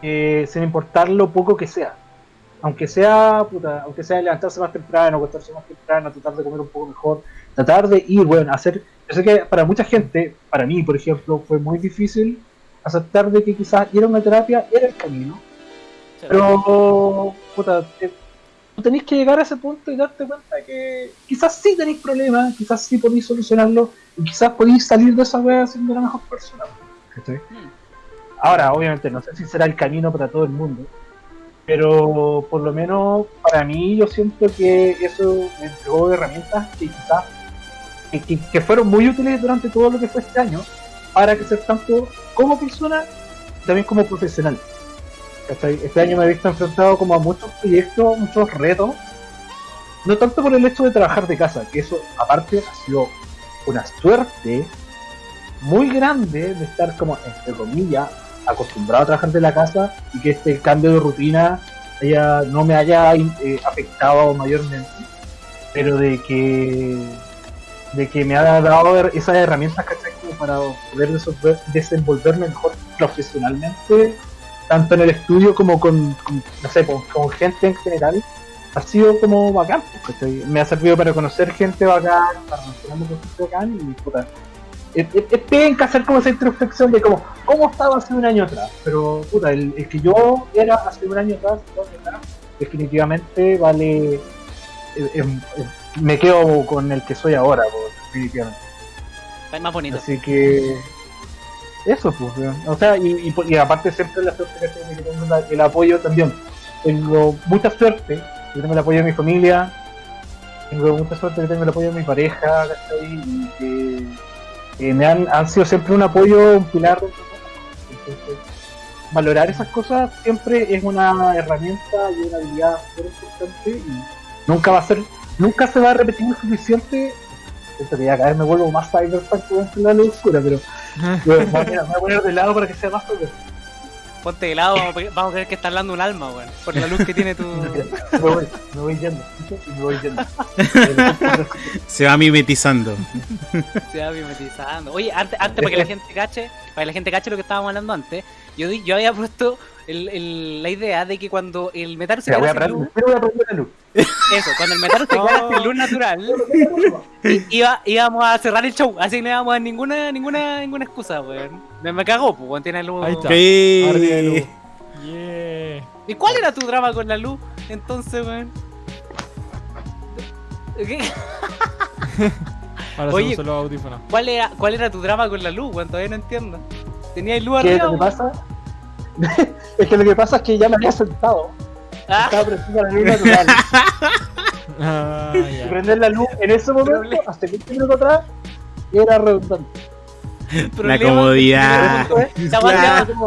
Eh, sin importar lo poco que sea aunque sea, puta, aunque sea levantarse más temprano, acostarse más temprano, tratar de comer un poco mejor, tratar de ir, bueno, hacer, yo sé que para mucha gente, para mí, por ejemplo, fue muy difícil aceptar de que quizás ir a una terapia era el camino, pero, puta, tenéis que llegar a ese punto y darte cuenta que quizás sí tenéis problemas, quizás sí podéis solucionarlo, y quizás podéis salir de esa wea siendo la mejor persona. Hmm. Ahora, obviamente, no sé si será el camino para todo el mundo, pero por lo menos para mí yo siento que eso me entregó herramientas que quizás que, fueron muy útiles durante todo lo que fue este año para crecer tanto como persona también como profesional. Este año me he visto enfrentado como a muchos proyectos, muchos retos, no tanto por el hecho de trabajar de casa, que eso aparte ha sido una suerte muy grande de estar como, entre comillas, acostumbrado a trabajar de la casa y que este cambio de rutina haya, no me haya eh, afectado mayormente, pero de que de que me ha dado esas herramientas como para poder desenvolverme mejor profesionalmente, tanto en el estudio como con, no sé, con, gente en general, ha sido como bacán, me ha servido para conocer gente bacán, para mantenerme con gente bacán y puta, es, es, hacer como esa introspección de como, cómo estaba hace un año atrás. Pero, puta, el, que yo era hace un año atrás, definitivamente vale. Me quedo con el que soy ahora, definitivamente. Es más bonito. Así que. Eso, pues. O sea, y, y, aparte, siempre la suerte que tengo el apoyo también. Tengo mucha suerte, yo tengo el apoyo de mi familia, tengo mucha suerte que tengo el apoyo de mi pareja, Y que me han, han sido siempre un apoyo, un pilar de Entonces, valorar esas cosas siempre es una herramienta y una habilidad muy importante y nunca va a ser, nunca se va a repetir lo suficiente. Siento que ya cada vez me vuelvo más cyberpunk de la luz oscura, pero me voy a poner de lado para que sea más cyberpunk. Ponte de lado, vamos a ver que está hablando un alma, weón. Por la luz que tiene tu. me voy, me voy yendo. Me voy yendo. Se va mimetizando. Se va mimetizando. Oye, antes, antes para que la gente cache, para que la gente cache lo que estábamos hablando antes, yo, yo había puesto el, el, la idea de que cuando el metal se queda sin luz, luz. Eso, cuando el metal se queda sin luz natural, iba, íbamos a cerrar el show, así que no íbamos a dar ninguna, ninguna, ninguna excusa, weón. Me, me cagó, pues, tiene luz. Ahí está. Sí. luz. Yeah. ¿Y cuál era tu drama con la luz? Entonces, weón. ¿Qué? Ahora Oye, se los audífonos. ¿cuál era, ¿Cuál era tu drama con la luz, weón? Todavía no entiendo. ¿Tenía luz arriba? ¿Qué te pasa? es que lo que pasa es que ya me había sentado. Ah. Estaba prendiendo la luz natural. ah, Prender la luz en ese momento, hasta 20 minutos atrás, era redundante. La comodidad.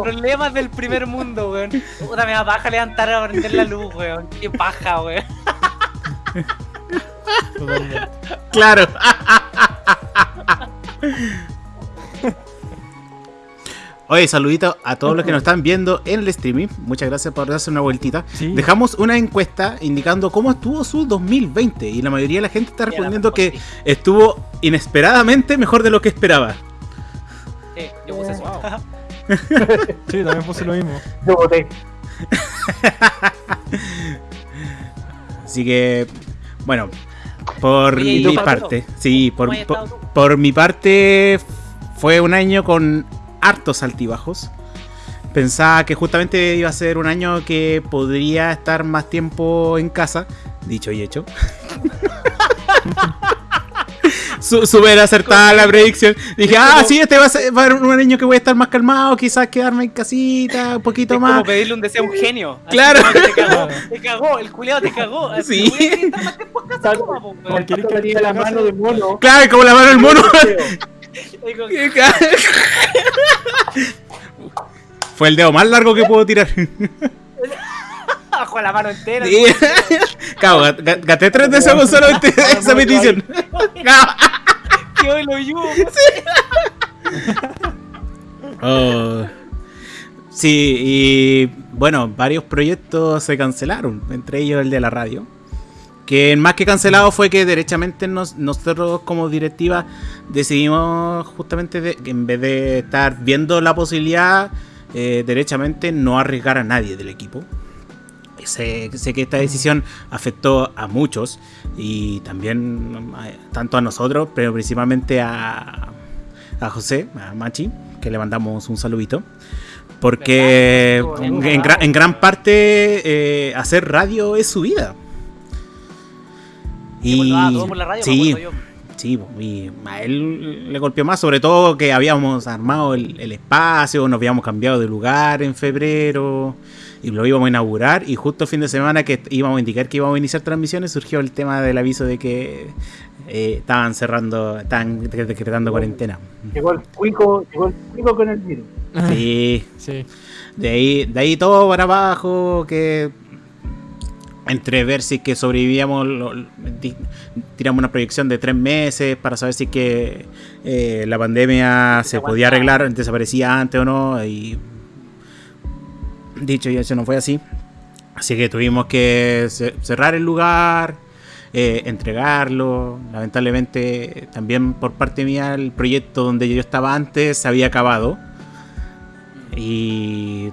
Problemas del primer mundo, weón. Puta, me da paja levantar a prender la luz, weón. Qué paja, weón. Claro. Oye, saludito a todos los que nos están viendo en el streaming. Muchas gracias por darse una vueltita. Dejamos una encuesta indicando cómo estuvo su 2020 y la mayoría de la gente está respondiendo que estuvo inesperadamente mejor de lo que esperaba. Sí, yo puse eso. sí, también puse lo mismo. Yo voté. Así que, bueno, por mi parte, sí, por, por, mi parte fue un año con hartos altibajos. Pensaba que justamente iba a ser un año que podría estar más tiempo en casa, dicho y hecho. Súper acertada la predicción. Dije, ah, sí, este va a ser, un año que voy a estar más calmado, quizás quedarme en casita un poquito es más. Como pedirle un deseo a un genio. Claro. te cagó, te cagó, el culiado te cagó. Sí. Porque la mano del mono. Claro, como la mano del mono. Fue el dedo más largo que puedo tirar. Bajo la mano entera. Sí. Cabo, gasté tres deseos solamente esa petición. Que hoy lo yugo. Oh. Sí, y bueno, varios proyectos se cancelaron, entre ellos el de la radio. Que más que cancelado fue que derechamente nosotros como directiva decidimos justamente de, que en vez de estar viendo la posibilidad, eh, derechamente no arriesgar a nadie del equipo. Sé, que esta decisión afectó a muchos y también tanto a nosotros, pero principalmente a, a José, a Machi, que le mandamos un saludito. Porque en, gran parte eh, hacer radio es su vida. Y sí, sí, y a él le golpeó más, sobre todo que habíamos armado el, el, espacio, nos habíamos cambiado de lugar en febrero y lo íbamos a inaugurar y justo el fin de semana que íbamos a indicar que íbamos a iniciar transmisiones surgió el tema del aviso de que eh, estaban cerrando, estaban decretando cuarentena. Llegó el cuico, llegó el cuico con el virus. Sí, sí. De ahí, de ahí todo para abajo, que entre ver si que sobrevivíamos, tiramos una proyección de tres meses para saber si que eh, la pandemia se podía arreglar, desaparecía antes o no, y dicho y eso no fue así. Así que tuvimos que cerrar el lugar, eh, entregarlo. Lamentablemente también por parte mía el proyecto donde yo estaba antes se había acabado. Y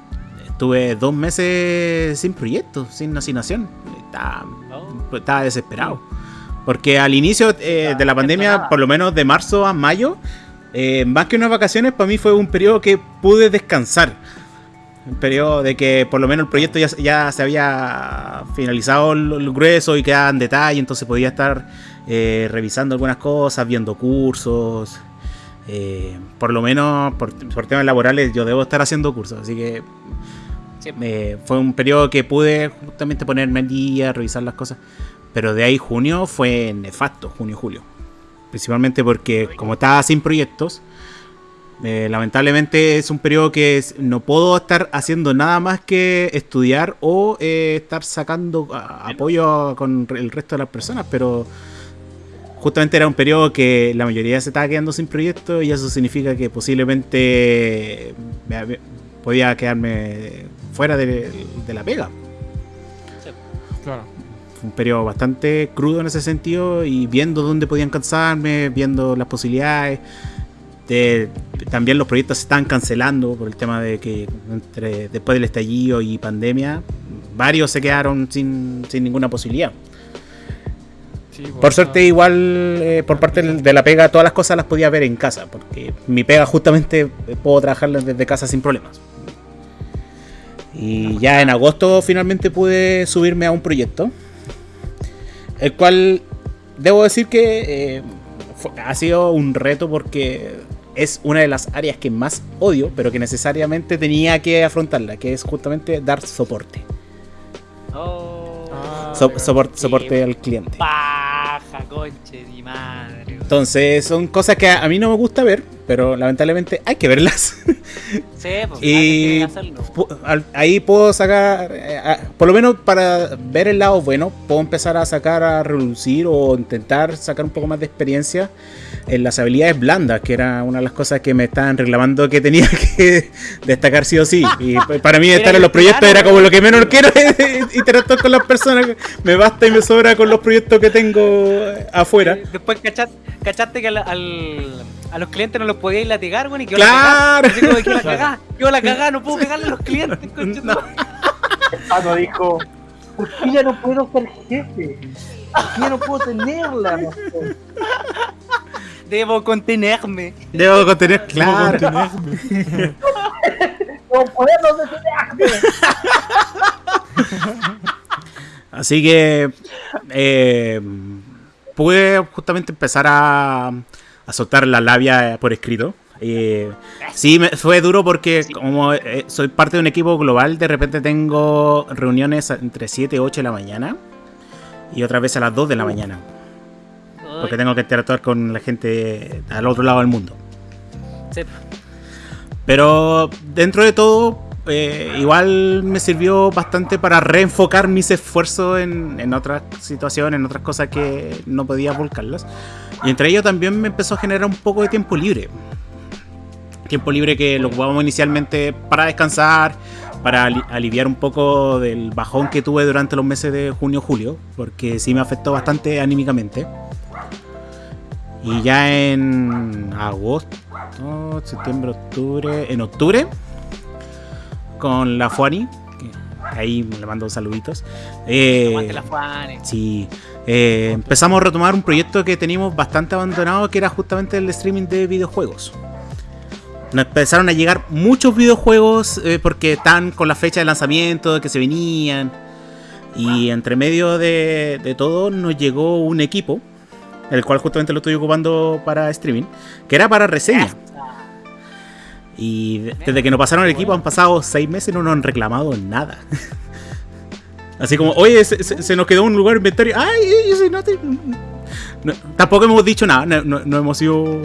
Estuve dos meses sin proyecto, sin asignación. Estaba, oh. estaba desesperado. Porque al inicio eh, de la pandemia, por lo menos de marzo a mayo, eh, más que unas vacaciones, para mí fue un periodo que pude descansar. Un periodo de que por lo menos el proyecto ya, ya se había finalizado el, grueso y quedaba en detalle, entonces podía estar eh, revisando algunas cosas, viendo cursos. por lo menos por, por, temas laborales yo debo estar haciendo cursos, así que fue un periodo que pude justamente ponerme al día, revisar las cosas. Pero de ahí junio fue nefasto, junio-julio. Principalmente porque como estaba sin proyectos, eh, lamentablemente es un periodo que no puedo estar haciendo nada más que estudiar o eh, estar sacando apoyo con el resto de las personas, pero justamente era un periodo que la mayoría se estaba quedando sin proyectos y eso significa que posiblemente podía quedarme fuera de, la pega. Claro. Fue un periodo bastante crudo en ese sentido y viendo dónde podían cansarme, viendo las posibilidades. También los proyectos se están cancelando por el tema de que entre, después del estallido y pandemia, varios se quedaron sin, ninguna posibilidad. por suerte igual eh, por parte de la pega todas las cosas las podía ver en casa, porque mi pega justamente puedo trabajar desde casa sin problemas. Y ya en agosto finalmente pude subirme a un proyecto. El cual debo decir que eh, ha sido un reto porque es una de las áreas que más odio, pero que necesariamente tenía que afrontarla, que es justamente dar soporte. Oh, soporte al cliente. Paja, conche de madre. Entonces son cosas que a mí no me gusta ver, pero lamentablemente hay que verlas. Sí, pues y ahí puedo sacar, eh, por lo menos para ver el lado bueno, puedo empezar a sacar a reducir o intentar sacar un poco más de experiencia en las habilidades blandas, que era una de las cosas que me estaban reclamando que tenía que destacar sí o sí. Y para mí estar en los proyectos era como lo que menos quiero interactuar con las personas. Me basta y me sobra con los proyectos que tengo afuera. Después cachaste, que al, a los clientes no los podíais latigar, güey, y que ¡Claro! La cagá, yo la cagá, no puedo pegarle a los clientes, Pato dijo, ¿por qué ya no puedo ser jefe? ¿Por qué ya no puedo tenerla? Debo contenerme. Debo contener, claro. no puedo detenerme. Así que eh, pude justamente empezar a, a soltar la labia por escrito. Eh, sí, me, fue duro porque como eh, soy parte de un equipo global, de repente tengo reuniones entre 7 y 8 de la mañana y otra vez a las 2 de la mañana. Porque tengo que interactuar con la gente al otro lado del mundo. Sí. Pero dentro de todo, eh, igual me sirvió bastante para reenfocar mis esfuerzos en, en, otras situaciones, en otras cosas que no podía volcarlas. Y entre ellos también me empezó a generar un poco de tiempo libre. Tiempo libre que lo ocupamos inicialmente para descansar, para ali aliviar un poco del bajón que tuve durante los meses de junio-julio, porque sí me afectó bastante anímicamente. Y ya en agosto, septiembre, octubre, en octubre con la Fuani. Ahí le mando saluditos. Eh, la Fuani. Sí. Eh, empezamos a retomar un proyecto que teníamos bastante abandonado, que era justamente el streaming de videojuegos. Nos empezaron a llegar muchos videojuegos eh, porque están con la fecha de lanzamiento, que se venían. Y entre medio de, de todo nos llegó un equipo, el cual justamente lo estoy ocupando para streaming, que era para reseña. Y desde que nos pasaron el equipo han pasado seis meses y no nos han reclamado nada. Así como, oye, se, se, se nos quedó un lugar inventario. Ay, yo soy no, no, Tampoco hemos dicho nada, no, no, no hemos sido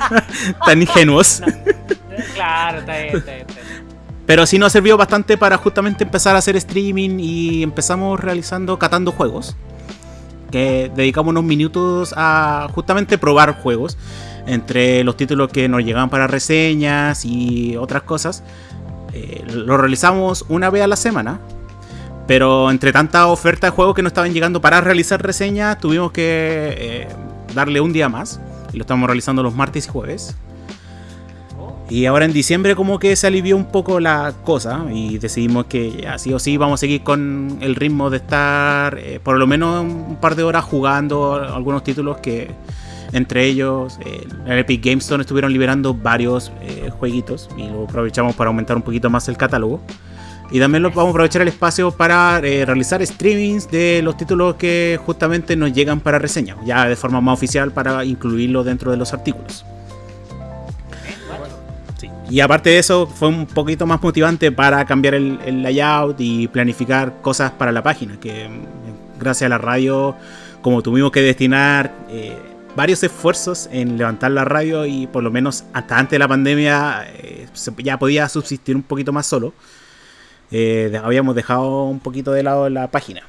tan ingenuos. Claro, está bien, está bien, está bien. Pero sí nos ha servido bastante para justamente empezar a hacer streaming y empezamos realizando, catando juegos. Que dedicamos unos minutos a justamente probar juegos entre los títulos que nos llegaban para reseñas y otras cosas. Eh, lo realizamos una vez a la semana. Pero entre tanta oferta de juegos que nos estaban llegando para realizar reseñas, tuvimos que eh, darle un día más. Y lo estamos realizando los martes y jueves. Y ahora en diciembre como que se alivió un poco la cosa y decidimos que así o sí vamos a seguir con el ritmo de estar eh, por lo menos un par de horas jugando algunos títulos que entre ellos, eh, en Epic Games Store estuvieron liberando varios eh, jueguitos y lo aprovechamos para aumentar un poquito más el catálogo. Y también lo, vamos a aprovechar el espacio para eh, realizar streamings de los títulos que justamente nos llegan para reseña, ya de forma más oficial para incluirlo dentro de los artículos. Sí. Y aparte de eso, fue un poquito más motivante para cambiar el, el layout y planificar cosas para la página, que gracias a la radio, como tuvimos que destinar eh, varios esfuerzos en levantar la radio y por lo menos hasta antes de la pandemia eh, ya podía subsistir un poquito más solo. Eh, habíamos dejado un poquito de lado la página.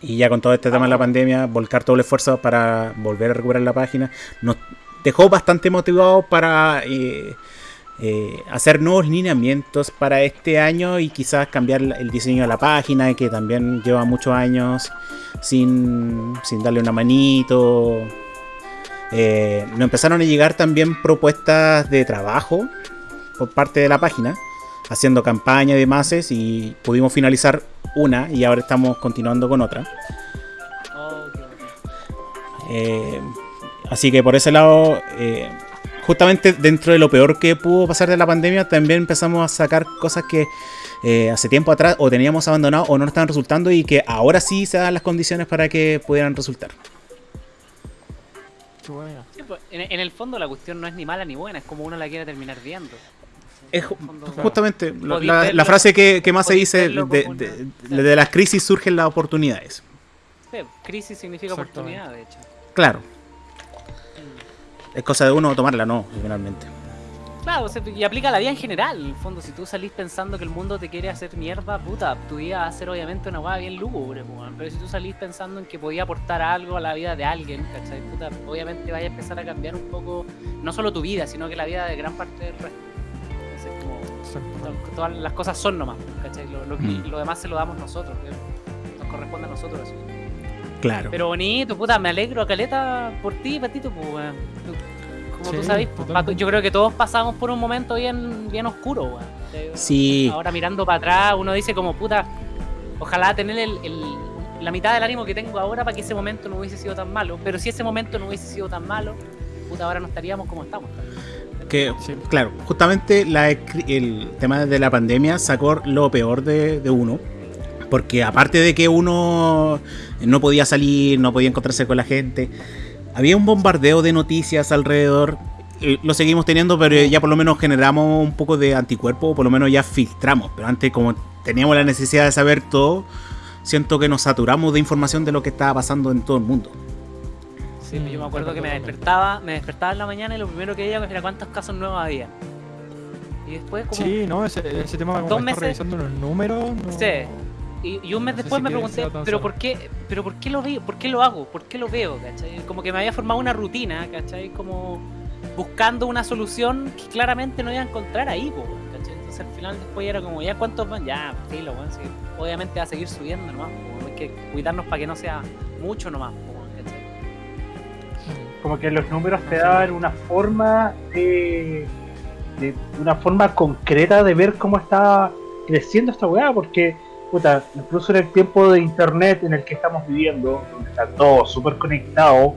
Y ya con todo este tema de la pandemia, volcar todo el esfuerzo para volver a recuperar la página, nos dejó bastante motivados para eh, eh, hacer nuevos lineamientos para este año y quizás cambiar el diseño de la página, que también lleva muchos años sin, sin darle una manito. Eh, nos empezaron a llegar también propuestas de trabajo por parte de la página, haciendo campaña de mases y pudimos finalizar una y ahora estamos continuando con otra. Eh, así que por ese lado, eh, justamente dentro de lo peor que pudo pasar de la pandemia, también empezamos a sacar cosas que eh, hace tiempo atrás o teníamos abandonado o no nos estaban resultando y que ahora sí se dan las condiciones para que pudieran resultar. Pues, en, en, el fondo la cuestión no es ni mala ni buena, es como uno la quiere terminar viendo. Es justamente la, la, la, frase que, que más se dice, de, de, de, de, las crisis surgen las oportunidades. Sí, crisis significa oportunidad, de hecho. Claro. Es cosa de uno tomarla, no, finalmente. Claro, y aplica a la vida en general. En el fondo, si tú salís pensando que el mundo te quiere hacer mierda, puta, tu vida va a ser obviamente una hueá bien lúgubre, pero si tú salís pensando en que podía aportar algo a la vida de alguien, ¿cachai? Puta, obviamente vaya a empezar a cambiar un poco, no solo tu vida, sino que la vida de gran parte del resto. Todas las cosas son nomás, ¿cachai? Lo, lo, mm. lo demás se lo damos nosotros, nos corresponde a nosotros eso. Claro. Pero bonito, puta, me alegro a Caleta por ti, Patito, pues, weón. Como sí, tú sabes, yo creo que todos pasamos por un momento bien, bien oscuro, weón. Sí. Ahora mirando para atrás, uno dice como puta, ojalá tener el, la mitad del ánimo que tengo ahora para que ese momento no hubiese sido tan malo. Pero si ese momento no hubiese sido tan malo, puta, ahora no estaríamos como estamos. Que, claro, justamente el tema de la pandemia sacó lo peor de, de uno. Porque aparte de que uno no podía salir, no podía encontrarse con la gente, había un bombardeo de noticias alrededor. Lo seguimos teniendo, pero ya por lo menos generamos un poco de anticuerpo, por lo menos ya filtramos. Pero antes, como teníamos la necesidad de saber todo, siento que nos saturamos de información de lo que estaba pasando en todo el mundo. Sí, yo me acuerdo que me despertaba, me despertaba en la mañana y lo primero que veía era cuántos casos nuevos había. Y después como... Sí, no, ese, tema como dos meses, revisando los números. Sí. Y, un mes después me pregunté, pero por qué, pero por qué lo veo, por qué lo hago, por qué lo veo, ¿cachai? Como que me había formado una rutina, ¿cachai? Como buscando una solución que claramente no iba a encontrar ahí, ¿cachai? Entonces al final después era como, ya cuántos van, ya, filo, bueno, obviamente va a seguir subiendo nomás, hay que cuidarnos para que no sea mucho nomás, como que los números te dan una forma de, una forma concreta de ver cómo está creciendo esta weá, porque puta, incluso en el tiempo de internet en el que estamos viviendo, donde está todo súper conectado,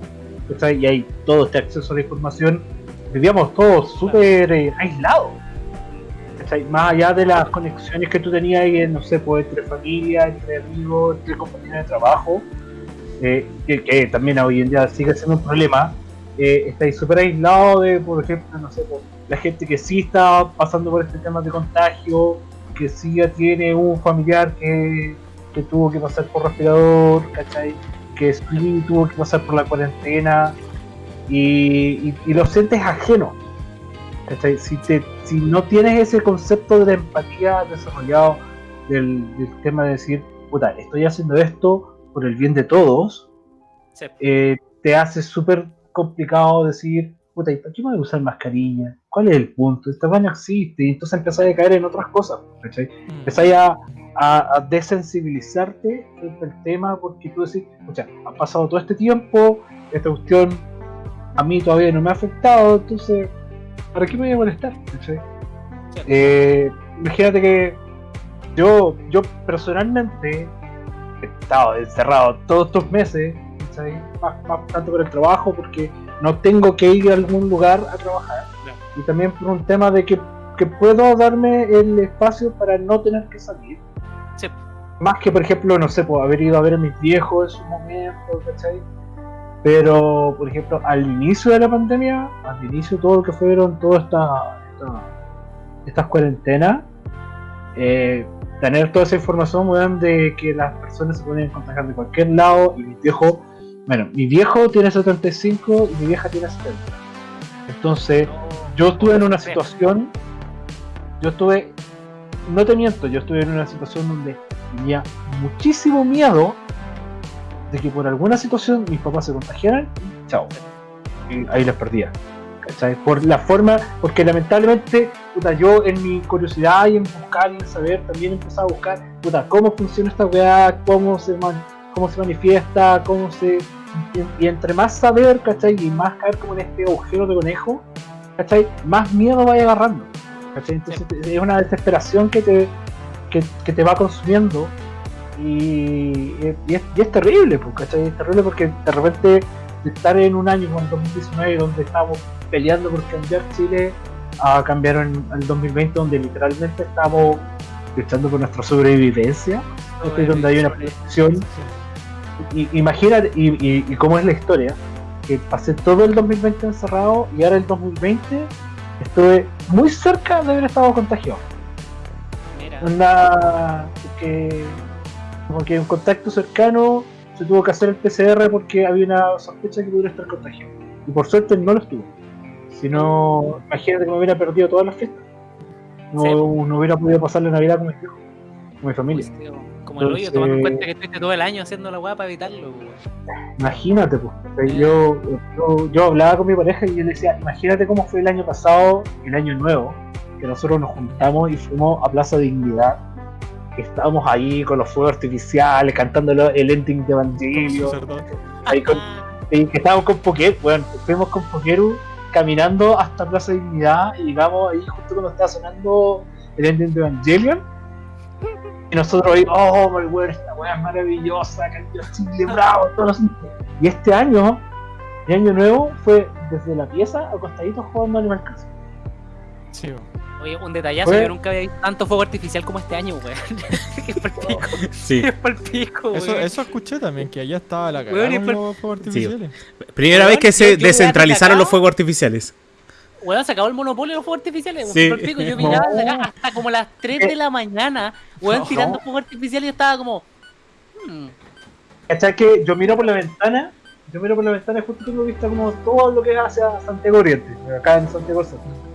y hay todo este acceso a la información, vivíamos todos súper eh, aislados. Más allá de las conexiones que tú tenías, no sé, pues entre familia, entre amigos, entre compañeros de trabajo, eh, que, también hoy en día sigue siendo un problema, eh, estáis súper aislado de, por ejemplo, no sé, la gente que sí está pasando por este tema de contagio, que sí ya tiene un familiar que, que tuvo que pasar por respirador, ¿cachai? Que sí tuvo que pasar por la cuarentena y, y, lo sientes ajeno. Si, te, si no tienes ese concepto de la empatía desarrollado del, del tema de decir, puta, estoy haciendo esto por el bien de todos, eh, te hace súper complicado decir, puta, ¿y para qué me voy a usar mascarilla? ¿Cuál es el punto? Esta no existe, y entonces empezáis a caer en otras cosas, ¿cachai? Mm. Empezáis a, a, desensibilizarte frente al tema porque tú decís, sea, ha pasado todo este tiempo, esta cuestión a mí todavía no me ha afectado, entonces, ¿para qué me voy a molestar? Eh, imagínate que yo, yo personalmente estado encerrado todos estos meses, más, tanto por el trabajo, porque no tengo que ir a algún lugar a trabajar. Y también por un tema de que, que, puedo darme el espacio para no tener que salir. Más que, por ejemplo, no sé, pues, haber ido a ver a mis viejos en su momento, ¿cachai? Pero, por ejemplo, al inicio de la pandemia, al inicio todo lo que fueron todas estas estas cuarentenas, eh, tener toda esa información, de que las personas se pueden contagiar de cualquier lado y mis viejos bueno, mi viejo tiene 75 y mi vieja tiene 70. Entonces, yo estuve en una situación, yo estuve, no te miento, yo estuve en una situación donde tenía muchísimo miedo de que por alguna situación mis papás se contagiaran chao. Y ahí les perdía. ¿cachai? Por la forma, porque lamentablemente, puta, yo en mi curiosidad y en buscar y en saber, también empezaba a buscar, puta, cómo funciona esta weá, cómo se, cómo se manifiesta, cómo se y, entre más saber, ¿cachai? Y más caer como en este agujero de conejo, ¿cachai? Más miedo vaya agarrando, ¿cachai? Entonces es una desesperación que te, que, te va consumiendo y, es, terrible, pues, ¿cachai? Es terrible porque de repente estar en un año como el 2019 donde estamos peleando por cambiar Chile a cambiar en el 2020 donde literalmente estamos luchando por nuestra sobrevivencia, donde hay una presión imagínate, y, cómo es la historia, que pasé todo el 2020 encerrado y ahora el 2020 estuve muy cerca de haber estado contagiado. Mira. que, como que un contacto cercano se tuvo que hacer el PCR porque había una sospecha que pudiera estar contagiado. Y por suerte no lo estuvo. Si no, imagínate que me hubiera perdido todas las fiestas. No, no hubiera podido pasar la Navidad con mi hijo, con mi familia. Pues, como el hoyo, tomando en cuenta que estuviste todo el año haciendo la weá para evitarlo. Imagínate, pues. Yo, yo, hablaba con mi pareja y yo le decía, imagínate cómo fue el año pasado, el año nuevo, que nosotros nos juntamos y fuimos a Plaza Dignidad. Estábamos ahí con los fuegos artificiales, cantando el ending de Evangelio. Ahí con, y que estábamos con Poker, bueno, fuimos con Pokeru caminando hasta Plaza Dignidad y llegamos ahí justo cuando estaba sonando el ending de Evangelion. Y nosotros ahí, oh, my weón, esta weá es maravillosa, cambió Chile, bravo, todos los... Y este año, el año nuevo, fue desde la pieza acostadito jugando Animal Crossing. Sí, Oye, un detallazo, yo nunca había visto tanto fuego artificial como este año, weón. es por pico. Sí. Es por pico, eso, eso, escuché también, que allá estaba la cagada con los fuegos artificiales. Sí. Primera vez que se descentralizaron los fuegos artificiales. Weón, se acabó el monopolio de los fuegos artificiales. Sí. Por pico. Yo miraba hasta como las 3 de la mañana, weón, tirando fuegos artificiales y estaba como... Hmm. ¿Cachai que yo miro por la ventana? Yo miro por la ventana y justo tengo vista como todo lo que hacia Santiago Oriente, acá en Santiago Centro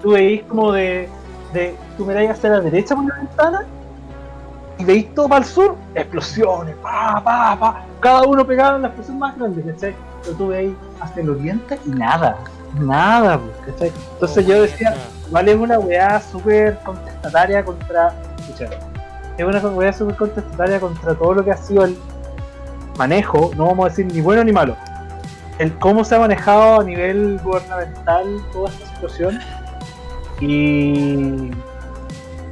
Tú veis como de, de. Tú miráis hacia la derecha por la ventana y veis todo para el sur, explosiones, pa, pa, pa. Cada uno pegado en la explosión más grande, ¿cachai? Pero tú veis hacia el oriente y nada, nada, ¿cachai? Entonces yo decía, vale, es una weá súper contestataria contra. Escucha, es una weá súper contestataria contra todo lo que ha sido el manejo, no vamos a decir ni bueno ni malo. El cómo se ha manejado a nivel gubernamental toda esta situación y,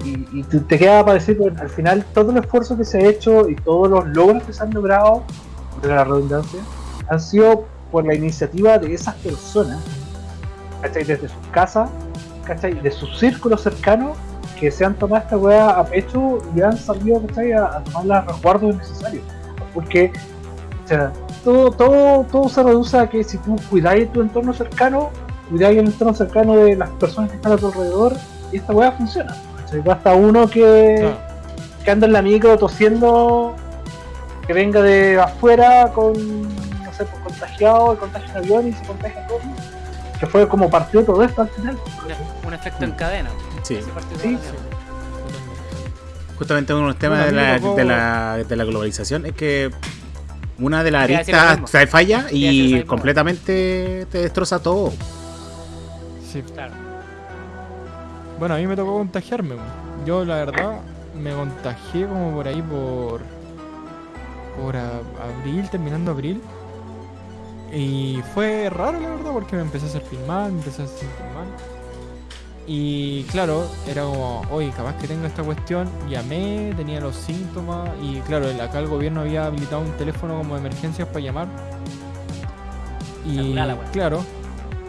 y, te queda para decir, al final todo el esfuerzo que se ha hecho y todos los logros que se han logrado, de la redundancia, han sido por la iniciativa de esas personas, ¿cachai? Desde sus casas, ¿cachai? De sus círculos cercanos, que se han tomado esta weá a pecho y han salido, ¿cachai? A, tomar los resguardos necesarios. Porque, todo, todo, todo se reduce a que si tú cuidáis tu entorno cercano, cuidar el entorno cercano de las personas que están a tu alrededor y esta weá funciona. Basta uno que, que anda en la micro tosiendo, que venga de afuera con, no sé, pues, contagiado, contagia en avión y se contagia todo. Que fue como partió todo esto al final. Un, efecto en cadena. Sí. sí. Justamente uno de los temas de, la, de, la, de la globalización es que una de las aristas falla y completamente te destroza todo. Claro. Bueno, a mí me tocó contagiarme. Yo, la verdad, me contagié como por ahí por. por abril, terminando abril. Y fue raro, la verdad, porque me empecé a sentir mal, me empecé a sentir mal. Y claro, era como, oye, capaz que tengo esta cuestión. Llamé, tenía los síntomas. Y claro, acá el gobierno había habilitado un teléfono como de emergencias para llamar. Y claro,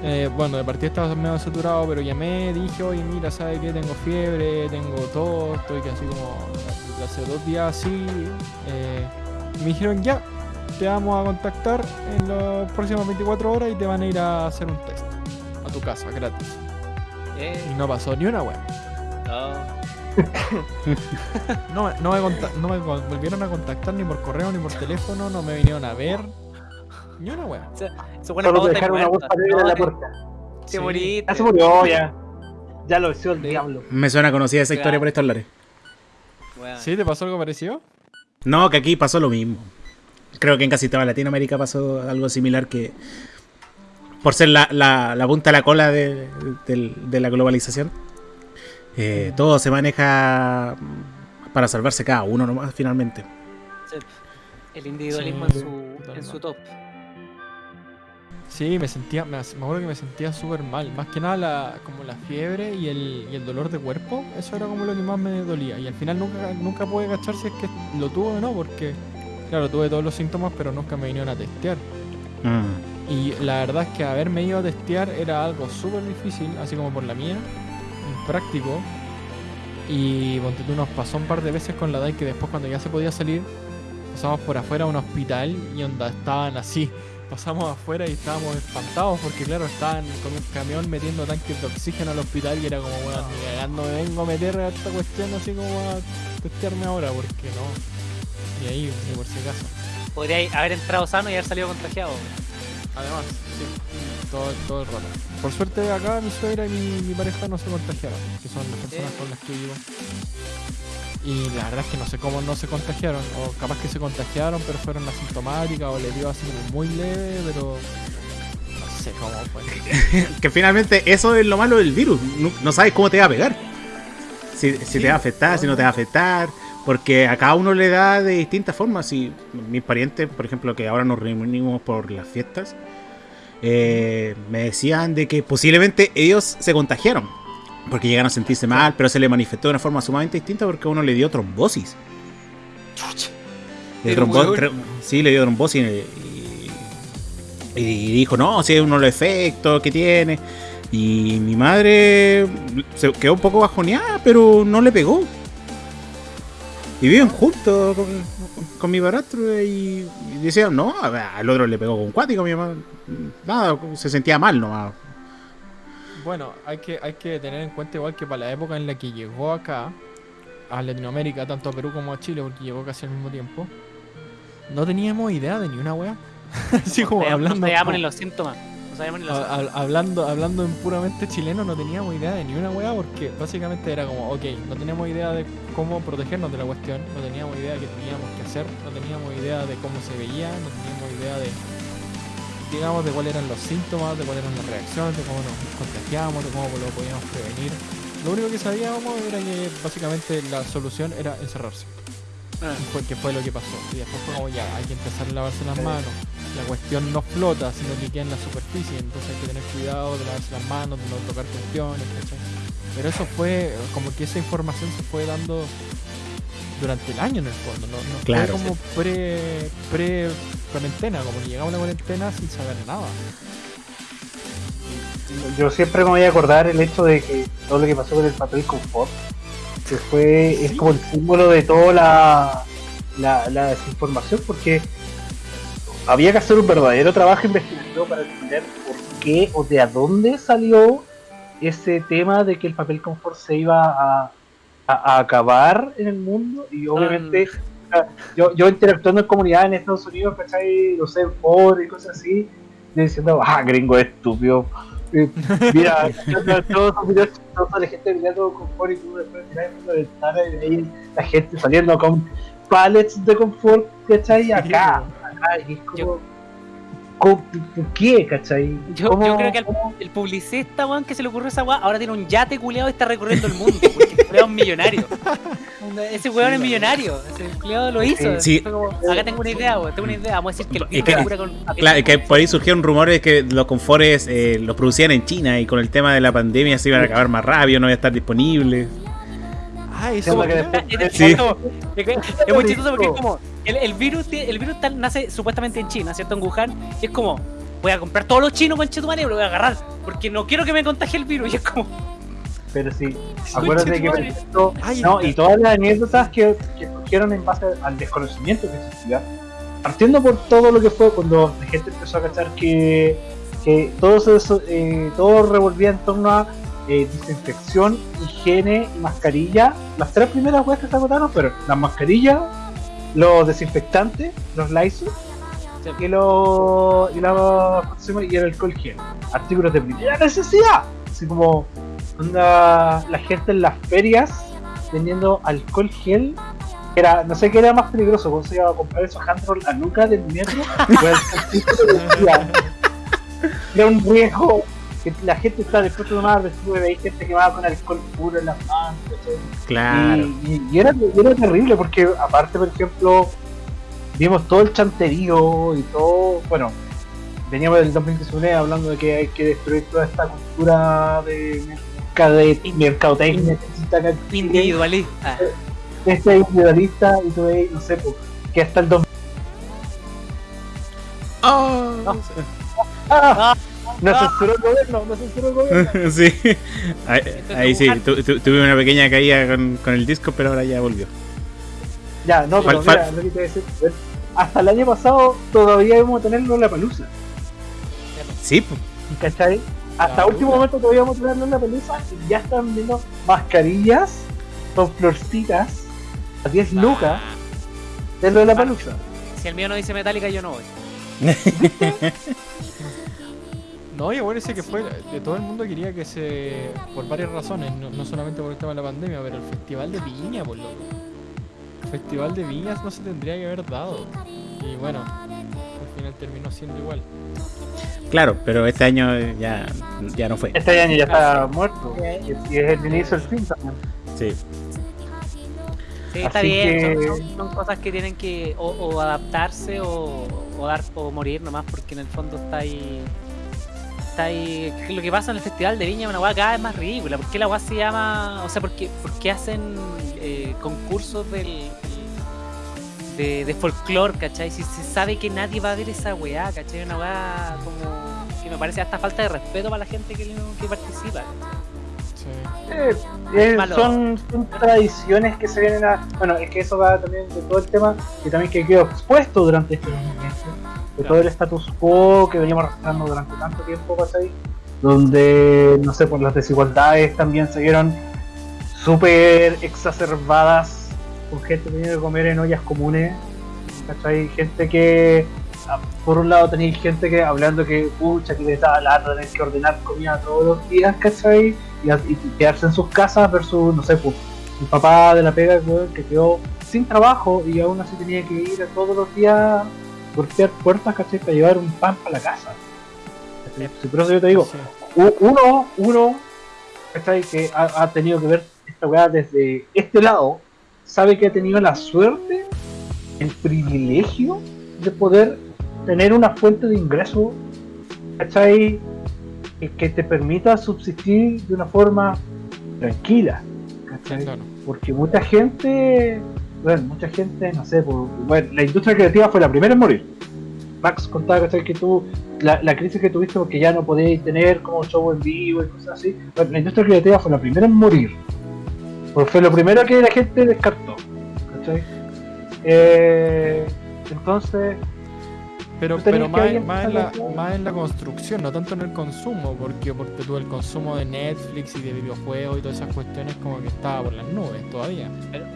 eh, bueno, de partida estaba medio saturado, pero llamé, dije, oye, mira, ¿sabes qué? Tengo fiebre, tengo tos, estoy así como hace dos días así. Eh, me dijeron, ya, te vamos a contactar en las próximas 24 horas y te van a ir a hacer un test a tu casa, gratis. Eh. Y no pasó ni una web. No. no, me no me volvieron a contactar ni por correo ni por teléfono, no me vinieron a ver. Ni una wea. Se, se pone Solo dejar una bolsa negra en la puerta. Se. Ya se murió, ya. Ya lo hizo el diablo. Me suena conocida esa historia por estos lares. ¿Sí? ¿Te pasó algo parecido? No, que aquí pasó lo mismo. Creo que en casi toda Latinoamérica pasó algo similar que por ser la, la, la punta de la cola de, de, la globalización, eh, mm. todo se maneja para salvarse cada uno nomás finalmente. El individualismo en, su, en su top. Sí, me sentía, me, acuerdo que me sentía súper mal. Más que nada la, como la fiebre y el, y el dolor de cuerpo, eso era como lo que más me dolía. Y al final nunca, nunca pude cachar si es que lo tuve o no, porque claro, tuve todos los síntomas, pero nunca me vinieron a testear. Mm. Y la verdad es que haberme ido a testear era algo súper difícil, así como por la mía, práctico. Y ponte nos pasó un par de veces con la DAI que después cuando ya se podía salir, pasamos por afuera a un hospital y onda estaban así pasamos afuera y estábamos espantados porque claro, estaban con un camión metiendo tanques de oxígeno al hospital y era como, bueno, ni cagando me vengo a meter a esta cuestión así como a testearme ahora, porque no. Y ahí, ni por si acaso. Podría haber entrado sano y haber salido contagiado. Además, sí, todo, todo el rato. Por suerte acá mi suegra y mi, pareja no se contagiaron, que son las personas con las que vivo. Y la verdad es que no sé cómo no se contagiaron. O capaz que se contagiaron, pero fueron asintomáticas. O le dio así muy leve, pero. No sé cómo fue. que finalmente eso es lo malo del virus. No, sabes cómo te va a pegar. Si, te va a afectar, si no te va a afectar. Porque a cada uno le da de distintas formas. Si mis parientes, por ejemplo, que ahora nos reunimos por las fiestas, eh, me decían de que posiblemente ellos se contagiaron porque llegaron a sentirse mal, pero se le manifestó de una forma sumamente distinta porque uno le dio trombosis. Le sí, le dio trombosis y, y, dijo, no, si es uno de los efectos que tiene. Y mi madre se quedó un poco bajoneada, pero no le pegó. Y viven juntos con, mi barastro y, decían, no, al otro le pegó con cuático, mi mamá. Nada, se sentía mal nomás. Bueno, hay que, hay que tener en cuenta igual que para la época en la que llegó acá, a Latinoamérica, tanto a Perú como a Chile, porque llegó casi al mismo tiempo, no teníamos idea de ni una weá. Así como hablando. No los síntomas. hablando, hablando en puramente chileno, no teníamos idea de ni una weá, porque básicamente era como, ok, no teníamos idea de cómo protegernos de la cuestión, no teníamos idea de qué teníamos que hacer, no teníamos idea de cómo se veía, no teníamos idea de digamos, de cuáles eran los síntomas, de cuáles eran las reacciones, de cómo nos contagiábamos, de cómo lo podíamos prevenir. Lo único que sabíamos era que básicamente la solución era encerrarse. Ah. Fue, que fue lo que pasó. Y después fue como ya, hay que empezar a lavarse las manos. La cuestión no flota, sino que queda en la superficie. Entonces hay que tener cuidado de lavarse las manos, de no tocar cuestiones, Pero eso fue, como que esa información se fue dando durante el año en el fondo, no, no fue como pre, pre cuarentena, como que llegamos a la cuarentena sin saber nada. Yo siempre me voy a acordar el hecho de que todo lo que pasó con el papel confort, que fue, es como el símbolo de toda la, la, desinformación, porque había que hacer un verdadero trabajo investigativo para entender por qué o de a dónde salió ese tema de que el papel confort se iba a a, acabar en el mundo y obviamente ah. yo, yo interactuando en comunidades en Estados Unidos, ¿cachai? No sé, por y cosas así, diciendo, ah, gringo estúpido. mira, todos los videos toda la gente mirando confort y tú después miras ahí la gente saliendo con pallets de confort, ¿cachai? Acá, acá, y es como... ¿Por qué, cachai? Yo, yo creo que el, el, publicista, weón, que se le ocurrió esa weá, ahora tiene un yate culeado y está recorriendo el mundo, porque el es un millonario. Ese weón es millonario, ese culeado lo hizo. Sí. acá tengo una idea, weón, tengo una idea, vamos a decir que el es que, con... Claro, que por ahí surgieron rumores que los confores eh, los producían en China y con el tema de la pandemia se iban a acabar más rápido, no iba a estar disponible. Ah, eso es, es, muy chistoso porque es como el, virus, el virus tal, nace supuestamente en China, ¿cierto? En Wuhan. Y es como, voy a comprar todos los chinos con Chetumare y lo voy a agarrar. Porque no quiero que me contagie el virus. Y es como. Pero sí, acuérdate que no, y todas las anécdotas que, que surgieron en base al desconocimiento que existía, partiendo por todo lo que fue cuando la gente empezó a cachar que, que todo, eso, eh, todo revolvía en torno a eh, desinfección, higiene y mascarilla. Las tres primeras weas que se agotaron, pero las mascarillas, los desinfectantes, los Lysol y, los, y, y el alcohol gel. Artículos de primera necesidad. Así como onda, la gente en las ferias vendiendo alcohol gel. Era, no sé qué era más peligroso, cuando se iba a comprar esos handroll a nuca del metro, era un riesgo que la gente está después de tomar, después de gente que va con alcohol puro en las manos. Claro. Y, era, terrible porque aparte, por ejemplo, vimos todo el chanterío y todo, bueno, veníamos del 2019 hablando de que hay que destruir toda esta cultura de mercadotecnia individualista. Este individualista y todo, no sé, que hasta el 2000 Oh. Ah. No censuró el gobierno, no censuró el gobierno. sí, ahí, sí, tuve una pequeña caída con, con, el disco, pero ahora ya volvió. Ya, no, pero mira, lo que te decir, hasta el año pasado todavía íbamos a tenerlo en la palusa. Sí, pues. ¿Cachai? Hasta último momento todavía íbamos a tenerlo en la palusa y ya están viendo mascarillas con florcitas a 10 lucas dentro de la palusa. Si el mío no dice metálica, yo no voy. No, y bueno, ese que fue, de todo el mundo quería que se, por varias razones, no, solamente por el tema de la pandemia, pero el Festival de Viña, por loco. El Festival de Viñas no se tendría que haber dado. Y bueno, al final terminó siendo igual. Claro, pero este año ya, ya no fue. Este año ya está muerto. Y es el inicio del fin también. Sí. Sí, está bien, son, cosas que tienen que o, adaptarse o, o, dar o morir nomás porque en el fondo está ahí ahí lo que pasa en el Festival de Viña una weá cada vez más ridícula. ¿Por qué la weá se llama.? O sea, ¿por qué, por qué hacen eh, concursos del, de, de folclore, ¿cachai? Si se sabe que nadie va a ver esa weá, ¿cachai? Una weá como que me parece hasta falta de respeto para la gente que, que participa. Eh, eh, son, tradiciones que se vienen a. Bueno, es que eso va también de todo el tema que también que quedó expuesto durante este de todo el status quo que veníamos arrastrando durante tanto tiempo, ¿cachai? Donde, no sé, por las desigualdades también se vieron súper exacerbadas con gente tenía que comer en ollas comunes, ¿cachai? Gente que, ah, por un lado tenéis gente que hablando que, pucha, que les estaba lata tener que ordenar comida todos los días, ¿cachai? Y, y quedarse en sus casas versus, no sé, pues, el papá de la pega que quedó sin trabajo y aún así tenía que ir todos los días golpear puertas, ¿cachai? Para llevar un pan para la casa. Por eso yo te digo, uno, uno, ¿cachai? Que ha, tenido que ver esta weá desde este lado, sabe que ha tenido la suerte, el privilegio de poder tener una fuente de ingreso, ¿cachai? Que te permita subsistir de una forma tranquila, ¿cachai? Porque mucha gente bueno, mucha gente, no sé, bueno, la industria creativa fue la primera en morir. Max contaba que tú, la, la, crisis que tuviste porque ya no podías tener como show en vivo y cosas así. Bueno, la industria creativa fue la primera en morir. Porque fue lo primero que la gente descartó. ¿cachai? Eh, entonces, pero, pero más, más, en la, más en la construcción, no tanto en el consumo, porque, porque tú el consumo de Netflix y de videojuegos y todas esas cuestiones como que estaba por las nubes todavía.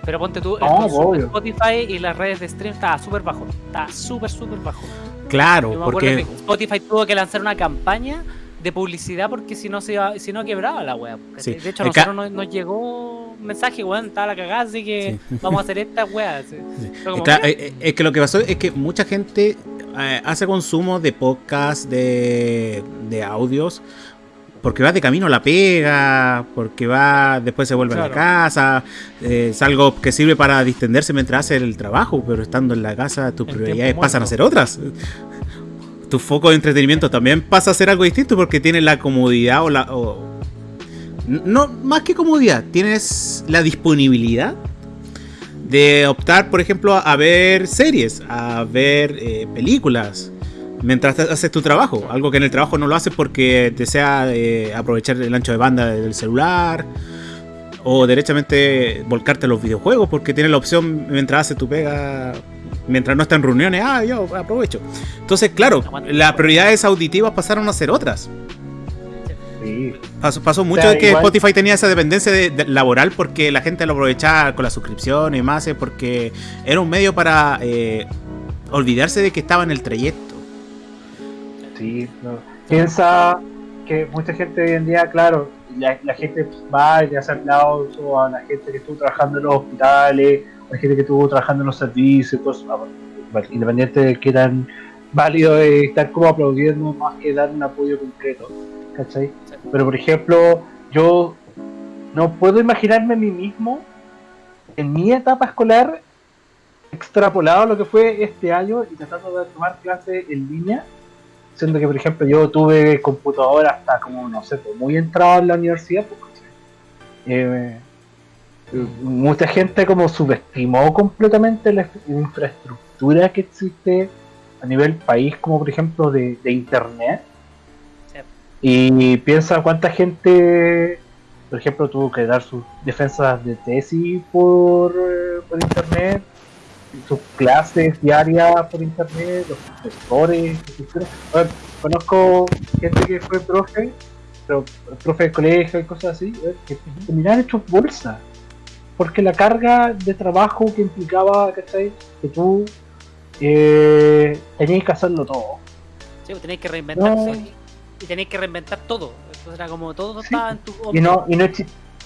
Pero, ponte tú, el Spotify y las redes de stream estaba súper bajo, estaba súper, súper bajo. Claro, porque Spotify tuvo que lanzar una campaña de publicidad porque si no se iba, si no quebraba la web. De hecho, a nosotros nos, llegó un mensaje, weón, estaba la cagada, así que vamos a hacer esta wea. es que lo que pasó es que mucha gente eh, hace consumo de podcast, de, de audios, porque va de camino a la pega, porque va, después se vuelve a la casa, eh, es algo que sirve para distenderse mientras hace el trabajo, pero estando en la casa tus prioridades pasan a ser otras. Tu foco de entretenimiento también pasa a ser algo distinto porque tienes la comodidad o la... no, más que comodidad, tienes la disponibilidad de optar, por ejemplo, a ver series, a ver eh, películas, mientras haces tu trabajo. Algo que en el trabajo no lo haces porque desea eh, aprovechar el ancho de banda del celular. O derechamente volcarte a los videojuegos porque tienes la opción mientras haces tu pega, mientras no está en reuniones, ah, yo aprovecho. Entonces, claro, las prioridades auditivas pasaron a ser otras. Pasó, mucho de que Spotify tenía esa dependencia de, laboral porque la gente lo aprovechaba con la suscripción y más, eh, porque era un medio para eh, olvidarse de que estaba en el trayecto. Sí, piensa que mucha gente hoy en día, claro, la, gente va y hace aplauso a la gente que estuvo trabajando en los hospitales, a la gente que estuvo trabajando en los servicios, cosas, independiente de que tan válido estar como aplaudiendo más que dar un apoyo concreto. ¿Cachai? Pero por ejemplo, yo no puedo imaginarme a mí mismo en mi etapa escolar extrapolado a lo que fue este año y tratando de tomar clases en línea, siendo que por ejemplo yo tuve computadora hasta como, no sé, pues, muy entrado en la universidad, pues, eh, mucha gente como subestimó completamente la infraestructura que existe a nivel país, como por ejemplo de internet, y piensa cuánta gente, por ejemplo, tuvo que dar sus defensas de tesis por, eh, por internet, sus clases diarias por internet, los profesores. conozco gente que fue profe, pero profe de colegio y cosas así, que terminaron hechos bolsa. Porque la carga de trabajo que implicaba, ¿cachai? Que tú eh, tenías que hacerlo todo. Sí, pues tenías que reinventarse y tenéis que reinventar todo. Entonces era como todo estaba en tu y no, y no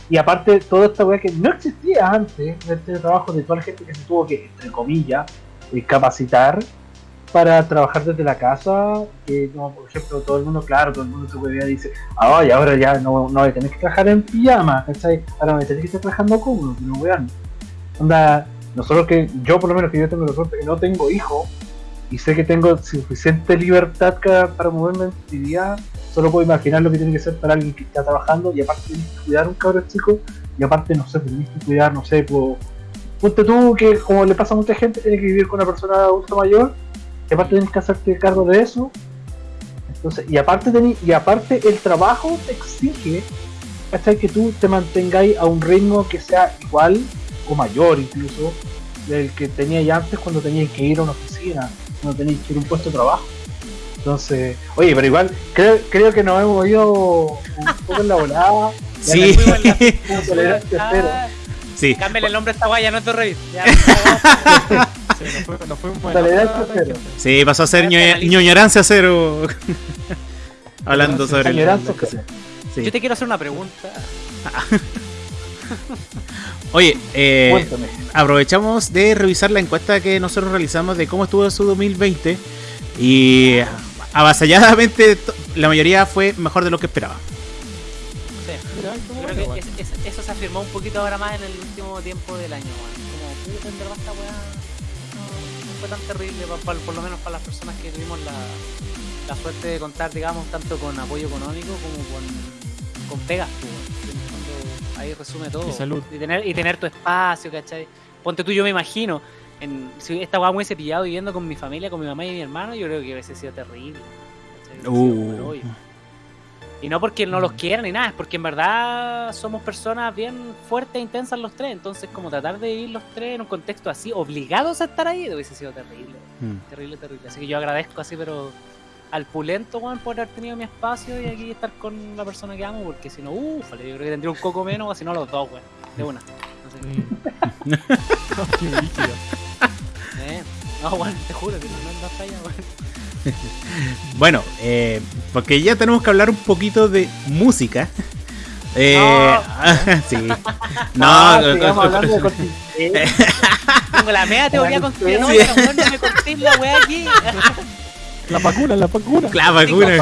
y aparte toda esta weá que no existía antes, este trabajo de toda la gente que se tuvo que, entre comillas, eh, capacitar para trabajar desde la casa, que como por ejemplo todo el mundo, claro, todo el mundo se dice, ay, ahora ya no, no voy a tener que trabajar en pijama, ¿cachai? Ahora a tener que estar trabajando cómodo, no weón. Onda, nosotros que, yo por lo menos que yo tengo la suerte que no tengo hijos, y sé que tengo suficiente libertad para moverme en mi día, solo puedo imaginar lo que tiene que ser para alguien que está trabajando y aparte tienes que cuidar a un cabrón chico y aparte, no sé, pues, tienes que cuidar, no sé, pues, ponte tú que como le pasa a mucha gente, tienes que vivir con una persona adulta mayor y aparte tienes que hacerte cargo de eso. Entonces, y aparte, y aparte el trabajo te exige hasta que tú te mantengáis a un ritmo que sea igual o mayor incluso del que tenía ya antes cuando tenías que ir a una oficina, cuando tenías que ir a un puesto de trabajo. Entonces, oye, pero igual creo, creo que nos hemos ido un poco en la volada. Sí. sí. Cámbiale el nombre a esta guaya, no te revis. Sí, pasó a ser ñoñorancia cero. Hablando sobre. Sí. Yo te quiero hacer una pregunta. Oye, eh, aprovechamos de revisar la encuesta que nosotros realizamos de cómo estuvo su 2020 y avasalladamente la mayoría fue mejor de lo que esperaba. Sí. Creo que eso se afirmó un poquito ahora más en el último tiempo del año. Como, en verdad esta weá no, fue tan terrible, por, lo menos para las personas que tuvimos la, la suerte de contar, digamos, tanto con apoyo económico como con, con pegas. Pues, ahí resume todo. Y salud. Y tener, y tener tu espacio, ¿cachai? Ponte tú, yo me imagino, en, si esta weá me hubiese pillado viviendo con mi familia, con mi mamá y mi hermano, yo creo que hubiese sido terrible. Uh. Y no porque no los quieran ni nada, es porque en verdad somos personas bien fuertes e intensas los tres. Entonces, como tratar de vivir los tres en un contexto así, obligados a estar ahí, hubiese sido terrible. Hmm. Terrible, terrible. Así que yo agradezco así, pero al pulento, weón, por haber tenido mi espacio y aquí estar con la persona que amo, porque si no, uff, yo creo que tendría un coco menos, o si no, los dos, weón. De una. No sé. eh, no, weón, te juro que no, no está allá, weón. bueno, eh, porque ya tenemos que hablar un poquito de música. Eh, no. sí. No, no, no Tengo la media teoría conspiranoica, sí. no me corté la wea aquí. La vacuna, la vacuna. La vacuna.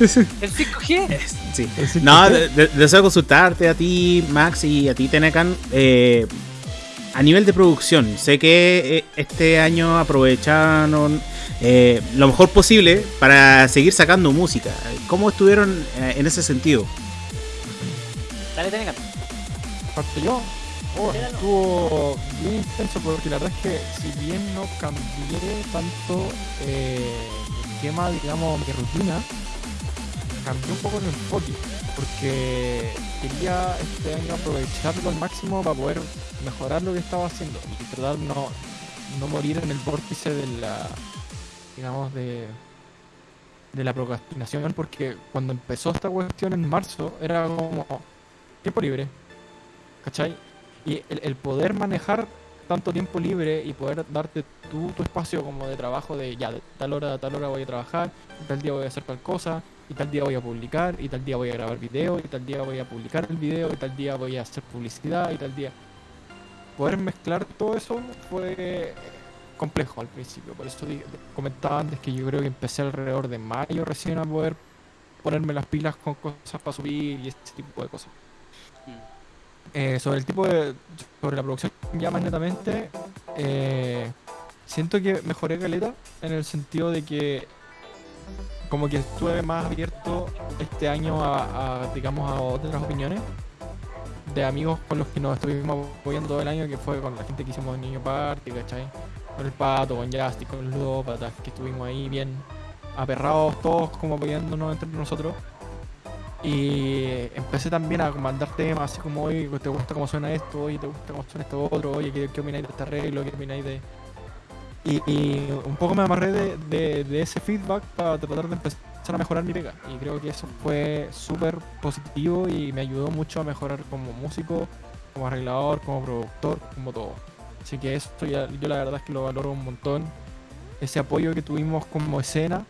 El 5G. Sí. No, deseo consultarte a ti, Max, y a ti, Tenecan. Eh, a nivel de producción, sé que eh, este año aprovecharon eh, lo mejor posible para seguir sacando música. ¿Cómo estuvieron en ese sentido? Dale, Tenecan. Parte yo. Oh, estuvo bien intenso porque la verdad es que si bien no cambié tanto eh, el esquema, digamos, mi rutina, cambié un poco el enfoque porque quería este año aprovecharlo al máximo para poder mejorar lo que estaba haciendo y tratar no, no morir en el vórtice de la digamos de de la procrastinación porque cuando empezó esta cuestión en marzo era como tiempo libre ¿cachai? Y el, poder manejar tanto tiempo libre y poder darte tu, tu espacio como de trabajo de ya de tal hora a tal hora voy a trabajar tal día voy a hacer tal cosa y tal día voy a publicar, y tal día voy a grabar video, y tal día voy a publicar el video, y tal día voy a hacer publicidad, y tal día... Poder mezclar todo eso fue complejo al principio, por eso comentaba antes que yo creo que empecé alrededor de mayo recién a poder ponerme las pilas con cosas para subir y este tipo de cosas. Eh, sobre el tipo de... sobre la producción ya más netamente, eh, siento que mejoré caleta en el sentido de que como que estuve más abierto este año a, digamos, a otras opiniones de amigos con los que nos estuvimos apoyando todo el año, que fue con la gente que hicimos Niño Party, ¿cachai? Con el Pato, con Justin, con los Ludópatas, que estuvimos ahí bien aperrados todos como apoyándonos entre nosotros. Y empecé también a mandar temas así como, oye, ¿te gusta cómo suena esto? Oye, ¿te gusta cómo suena esto otro? Oye, ¿qué, qué opináis de este arreglo? ¿Qué opináis de, y, un poco me amarré de, ese feedback para tratar de empezar a mejorar mi pega. Y creo que eso fue súper positivo y me ayudó mucho a mejorar como músico, como arreglador, como productor, como todo. Así que eso ya, yo la verdad es que lo valoro un montón. Ese apoyo que tuvimos como escena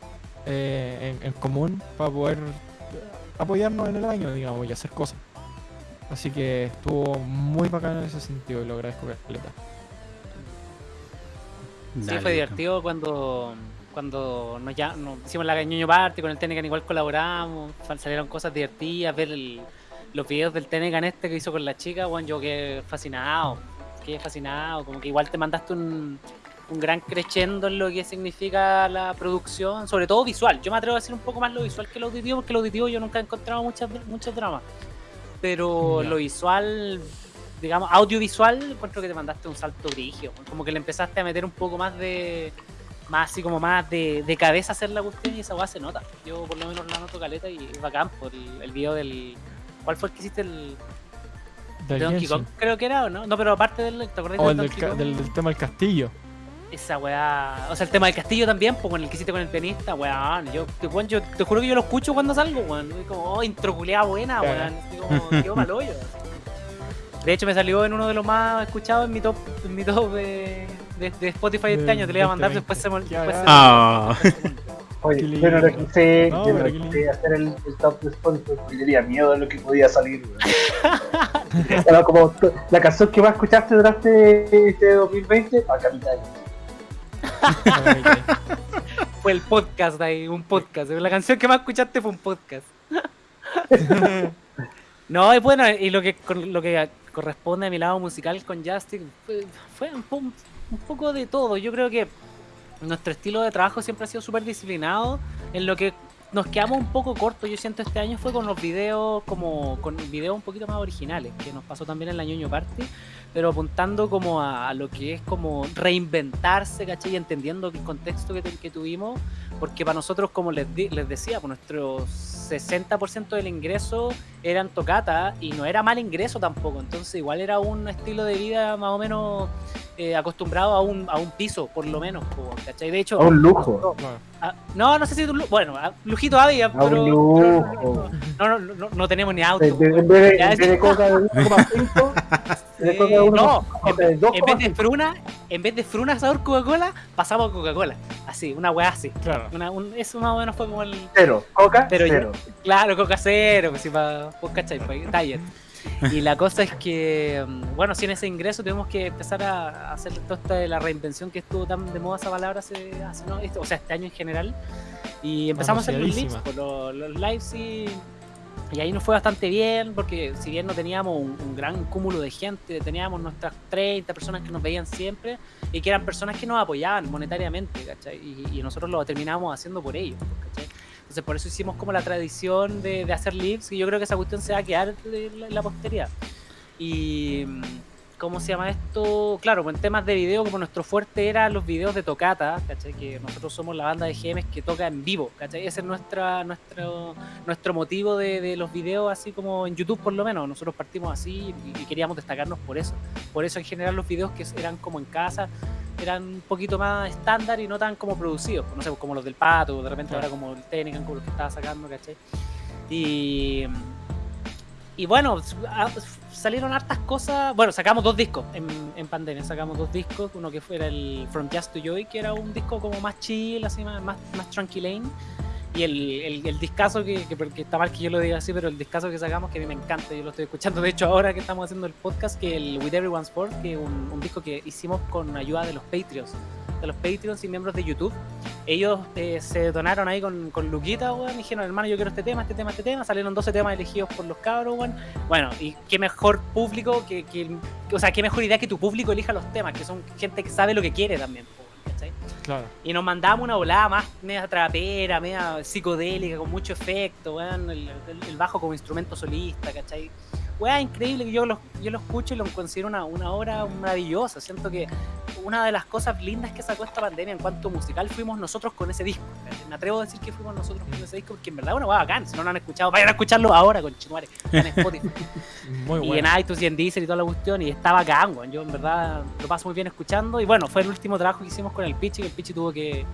eh, en, común para poder apoyarnos en el año, digamos, y hacer cosas. Así que estuvo muy bacano en ese sentido y lo agradezco, Caleta. Sí, fue divertido cuando cuando nos, ya, nos hicimos la ñoño party con el Tenecan igual colaboramos, salieron cosas divertidas, ver los videos del Tenecan este que hizo con la chica, bueno, yo quedé fascinado, quedé fascinado, como que igual te mandaste un, un gran crescendo en lo que significa la producción, sobre todo visual. Yo me atrevo a decir un poco más lo visual que lo auditivo, porque lo auditivo yo nunca he encontrado muchas, muchos dramas. Pero lo visual, digamos, audiovisual, encuentro que te mandaste un salto grigio. Como que le empezaste a meter un poco más de. Más así como más de, de cabeza a hacer la cuestión y esa weá se nota. Yo por lo menos la noto caleta y es bacán por el, el video del. ¿Cuál fue el que hiciste el, Del de Donkey. Kong? Creo que era, ¿o no? No, pero aparte del, del tema del castillo. Esa weá. O sea, el tema del castillo también, pues con el que hiciste con el pianista, weón. Yo, te, weón, yo te juro que yo lo escucho cuando salgo, weón. Y como, oh, introculeada buena, Claro. weón. Así como, quedó mal hoyo. De hecho, me salió en uno de los más escuchados en mi top, en mi top de, de, de Spotify este año. Te lo iba a mandar, 2020. después se me Ah. Oye, yo no lo quise, No, yo no lo quise hacer el, el top de Spotify porque tenía miedo de lo que podía salir. weón. Era como la canción que más escuchaste durante este 2020, a Capital. Fue el podcast ahí, un podcast. La canción que más escuchaste fue un podcast. no, y bueno, y lo que, lo que corresponde a mi lado musical con Justin fue, un, un poco de todo. Yo creo que nuestro estilo de trabajo siempre ha sido súper disciplinado. En lo que nos quedamos un poco cortos, yo siento, este año fue con los videos, como con videos un poquito más originales, que nos pasó también en la ñoño Party, pero apuntando como a, a lo que es como reinventarse, ¿cachai? Y entendiendo el contexto que, que tuvimos, porque para nosotros, como les, di- les decía, pues nuestro 60% del ingreso eran tocata y no era mal ingreso tampoco, entonces igual era un estilo de vida más o menos eh, acostumbrado a un, a un piso, por lo menos, ¿cachai? De hecho, A un lujo. Ah, no, no sé si un lu- bueno, ah, lujito había, A pero, pero lujo. no, no, no, no, no tenemos ni auto. De- de- weón. En vez de, Ya en es- vez de coca de 1,5, de Sí, coca de 1,5, no, coca de en vez de 2,5. fruna, en vez de fruna sabor Coca-Cola, pasamos a Coca-Cola. Así, una weá así. Claro. Una, un, eso más o menos fue como el. Cero, coca, Pero cero. Claro, Coca cero, pues si para. Pues cachai, pues, diet. Y la cosa es que, bueno, sin ese ingreso tuvimos que empezar a hacer toda esta de la reinvención que estuvo tan de moda esa palabra hace, hace no, Este- o sea, este año en general. Y empezamos a hacer los lives, pues, los, los lives y, y ahí nos fue bastante bien, porque si bien no teníamos un, un gran cúmulo de gente, teníamos nuestras 30 personas que nos veían siempre y que eran personas que nos apoyaban monetariamente, ¿cachai? Y, y nosotros lo terminamos haciendo por ellos, ¿cachai? Entonces por eso hicimos como la tradición de, hacer lives y yo creo que esa cuestión se va a quedar en la, posteridad. ¿Cómo se llama esto? Claro, pues en temas de video, como nuestro fuerte era los videos de tocata, ¿cachai? Que nosotros somos la banda de GMs que toca en vivo, ¿cachai? Ese es nuestra, nuestro, nuestro motivo de, de los videos, así como en YouTube por lo menos. Nosotros partimos así y, y queríamos destacarnos por eso. Por eso en general los videos que eran como en casa eran un poquito más estándar y no tan como producidos, pues, no sé, como los del pato, de repente ahora como el Tenecan, como los que estaba sacando, ¿cachai? Y, y bueno, a- salieron hartas cosas. Bueno, sacamos dos discos en, en pandemia. Sacamos dos discos. Uno que fuera el From Just to Joy, que era un disco como más chill, así más, más, tranquilane. Y el, el, el discazo que, que, que está mal que yo lo diga así, pero el discazo que sacamos que a mí me encanta, yo lo estoy escuchando de hecho ahora que estamos haciendo el podcast, que el With Everyone's Sport, que es un, un disco que hicimos con ayuda de los Patreons, de los Patreons y miembros de YouTube. Ellos eh, se donaron ahí con, con Luquita, weón, dijeron, hermano, yo quiero este tema, este tema, este tema. Salieron 12 temas elegidos por los cabros, weón. Bueno, y qué mejor público que, que, o sea, qué mejor idea que tu público elija los temas, que son gente que sabe lo que quiere también, ¿cachai? Claro. Y nos mandamos una volada más media trapera, media psicodélica, con mucho efecto, weón, el, el- el bajo como instrumento solista, ¿cachai? Weón, increíble que yo lo, yo lo escucho y lo considero una, una obra maravillosa. Siento que una de las cosas lindas que sacó esta pandemia en cuanto musical fuimos nosotros con ese disco. Me atrevo a decir que fuimos nosotros con ese disco porque en verdad es una weá bacán. Si no lo han escuchado, vayan a escucharlo ahora con Chinuare, en Spotify Muy y bueno. en iTunes y en Deezer y toda la cuestión y está bacán, weón. Yo en verdad lo paso muy bien escuchando y bueno, fue el último trabajo que hicimos con el Pichi, que el Pichi tuvo que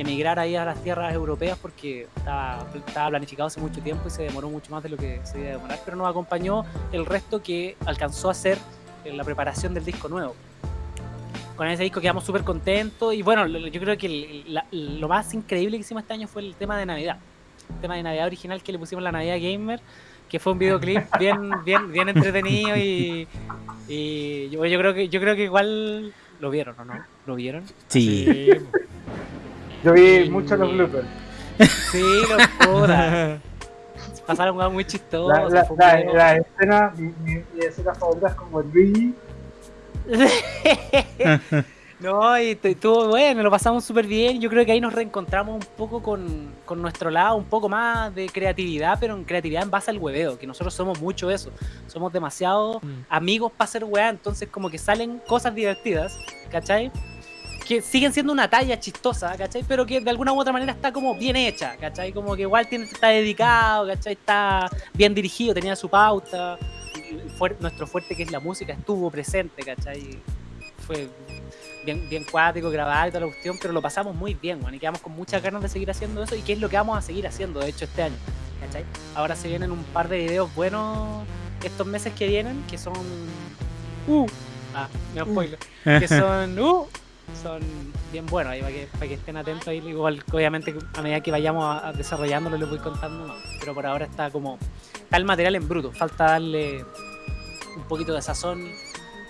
emigrar ahí a las tierras europeas porque estaba, estaba planificado hace mucho tiempo y se demoró mucho más de lo que se iba a demorar, pero nos acompañó el resto que alcanzó a hacer en la preparación del disco nuevo. Con ese disco quedamos súper contentos y bueno, yo creo que el- la- lo más increíble que hicimos este año fue el tema de Navidad. El tema de Navidad original que le pusimos la Navidad Gamer que fue un videoclip bien, bien, bien entretenido y, y yo, yo creo que yo creo que igual lo vieron, ¿o no? ¿Lo vieron? Sí. Sí. Yo vi Sí. muchos los bloopers. Sí, lo puta. Pasaron muy chistosas. La, la, la, escena, mi, mi, mi escena favorita es como Luigi No, y estuvo bueno, lo pasamos súper bien. Yo creo que ahí nos reencontramos un poco con, con, nuestro lado, un poco más de creatividad, pero en creatividad en base al hueveo, que nosotros somos mucho eso. Somos demasiado mm. amigos para hacer weá, entonces como que salen cosas divertidas, ¿cachai? Que siguen siendo una talla chistosa, ¿cachai? Pero que de alguna u otra manera está como bien hecha, ¿cachai? Como que igual tiene, está dedicado, ¿cachai? Está bien dirigido, tenía su pauta. nuestro fuerte que es la música estuvo presente, ¿cachai? Fue bien, bien cuático, grabar y toda la cuestión, pero lo pasamos muy bien, y quedamos con muchas ganas de seguir haciendo eso y qué es lo que vamos a seguir haciendo, de hecho, este año, ¿cachai? Ahora se vienen un par de videos buenos estos meses que vienen, que son... Uh, ah, me uh. spoiler. que son... Uh, son bien buenos, ahí para que, para que estén atentos ahí, igual obviamente a medida que vayamos desarrollándolo les voy contando, pero por ahora está como... Está el material en bruto, falta darle un poquito de sazón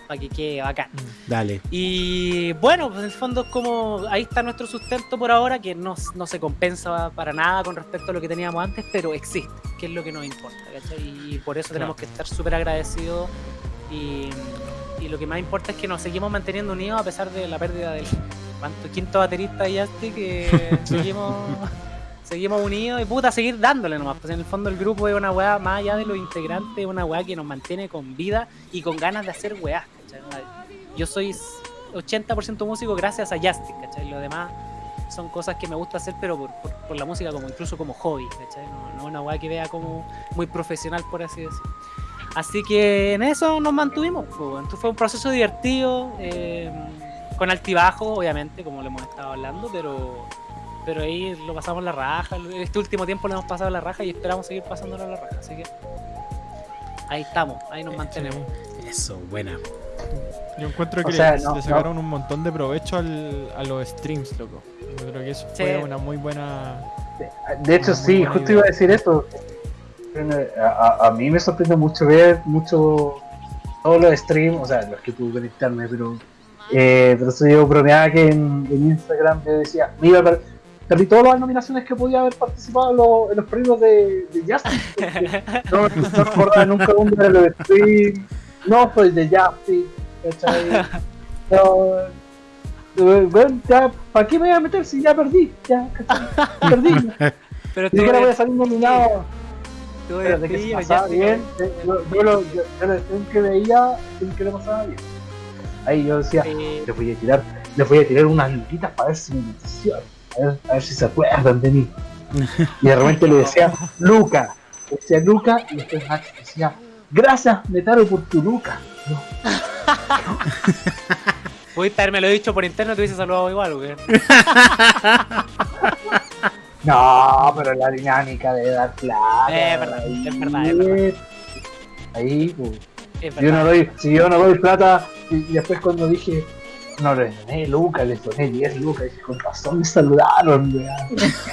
para que quede bacán. Mm, dale. Y bueno, pues en el fondo es como ahí está nuestro sustento por ahora, que no, no, se compensa para nada con respecto a lo que teníamos antes, pero existe, que es lo que nos importa, ¿cachai? Y por eso tenemos que estar súper agradecidos y, y, lo que más importa es que nos seguimos manteniendo unidos a pesar de la pérdida del ¿cuánto? quinto baterista y este que seguimos seguimos unidos y puta, seguir dándole nomás. Pues en el fondo el grupo es una weá, más allá de los integrantes, es una weá que nos mantiene con vida y con ganas de hacer weá. Yo soy 80% músico gracias a Justin, ¿cachai? Lo demás son cosas que me gusta hacer, pero por, la música, como incluso como hobby, ¿cachai? No, una weá que vea como muy profesional, por así decirlo. Así que en eso nos mantuvimos. Pues, fue un proceso divertido, eh, con altibajo, obviamente, como le hemos estado hablando, pero pero ahí lo pasamos la raja. Este último tiempo lo hemos pasado la raja y esperamos seguir pasándolo la raja. Así que ahí estamos, ahí nos mantenemos. Eso, buena. Yo encuentro que le, sacaron un montón de provecho al, a los streams, loco. Yo creo que eso fue una muy buena. De hecho, sí, justo iba a decir eso. A, mí me sorprende mucho ver mucho todos los streams, o sea, los que pude conectarme, pero. Eh, pero eso yo bromeaba que en, Instagram yo decía, mira, perdí todas las nominaciones que podía haber participado en los, premios de, de Justice. no, me acordaba nunca un de los streams. No soy de Justice. ¿cachai? No, bueno, ya, ¿para qué me voy a meter si ya perdí? Ya, ¿cachai? Perdí. Pero Ni siquiera voy a salir nominado. Pero de que se pasaba bien, yo, yo, lo, yo, yo que veía, que le pasaba bien. Ahí yo decía, les voy a tirar, les voy a tirar unas luquitas para ver si me menciona a ver, si se acuerdan de mí. Y de repente le decía, Luca, le decía Luca, y después Max decía, gracias Metaro por tu Luca. No. Pudiste haberme lo dicho por interno, te hubiese saludado igual, güey. No, pero la dinámica de dar plata. es verdad, es verdad, es verdad. Ahí, pues. yo no doy, si yo no doy plata, y después cuando dije, no le doné lucas, le doné 10 lucas. Y con razón me saludaron,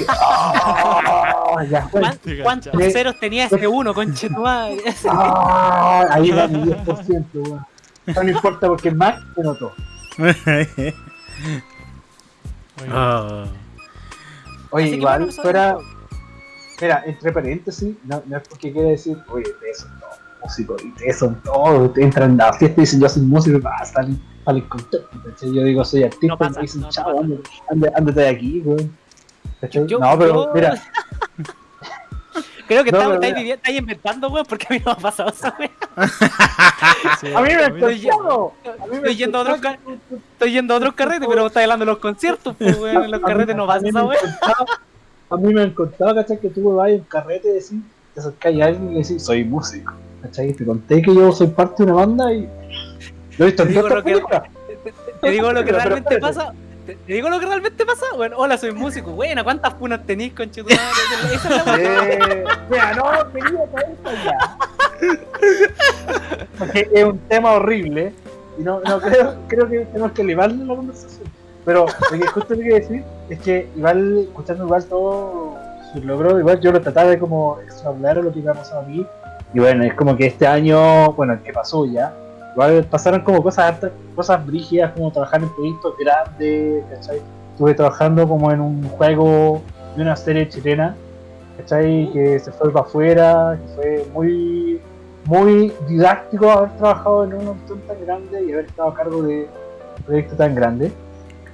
oh, ¿Cuántos ceros tenía ese uno, conche tu madre? Ah, ahí va mi 10%, weón. No, importa porque más se notó. oh. Oye, igual, fuera. Mira, entre paréntesis, no, no es porque quiera decir, oye, ustedes son todos músicos, y ustedes son todos, entran a la fiesta y dicen, yo soy músico y va a salir al contexto, Yo digo, soy artista, no y me dicen, no chavo, ándate, de aquí, güey. no, pero mira. Creo que no, estáis, inventando, güey, porque a mí no me ha pasado eso, güey. a mí me ha pasado. Estoy yendo a otros estoy yendo a otros carretes, pero estás hablando de los conciertos, pues, güey. En los carretes no pasa eso, güey. A mí me han contado, ¿cachai? Que tú vas a un carrete y decís, te acercáis a alguien y le decís, soy músico, ¿cachai? Te conté que yo soy parte de una banda y lo he visto te digo lo que, te, digo lo que realmente pasa. Te, digo lo que realmente pasa. Bueno, hola, soy músico. Buena, ¿cuántas punas tenéis, conchetumare? Esa es la eh, Mira, no, venía para eso ya. Porque es un tema horrible. Y no, no creo, creo que tenemos que elevarle la conversación. Pero lo que justo quiero decir es que igual, escuchando igual todo su logro, igual yo lo trataba de como hablar lo que iba a pasar a mí. Y bueno, es como que este año, bueno, el que pasó ya, Igual pasaron como cosas cosas brígidas, como trabajar en proyectos grandes, ¿cachai? Estuve trabajando como en un juego de una serie chilena, ¿cachai? Que se fue para afuera, que fue muy, muy didáctico haber trabajado en un montón tan grande y haber estado a cargo de un proyecto tan grande.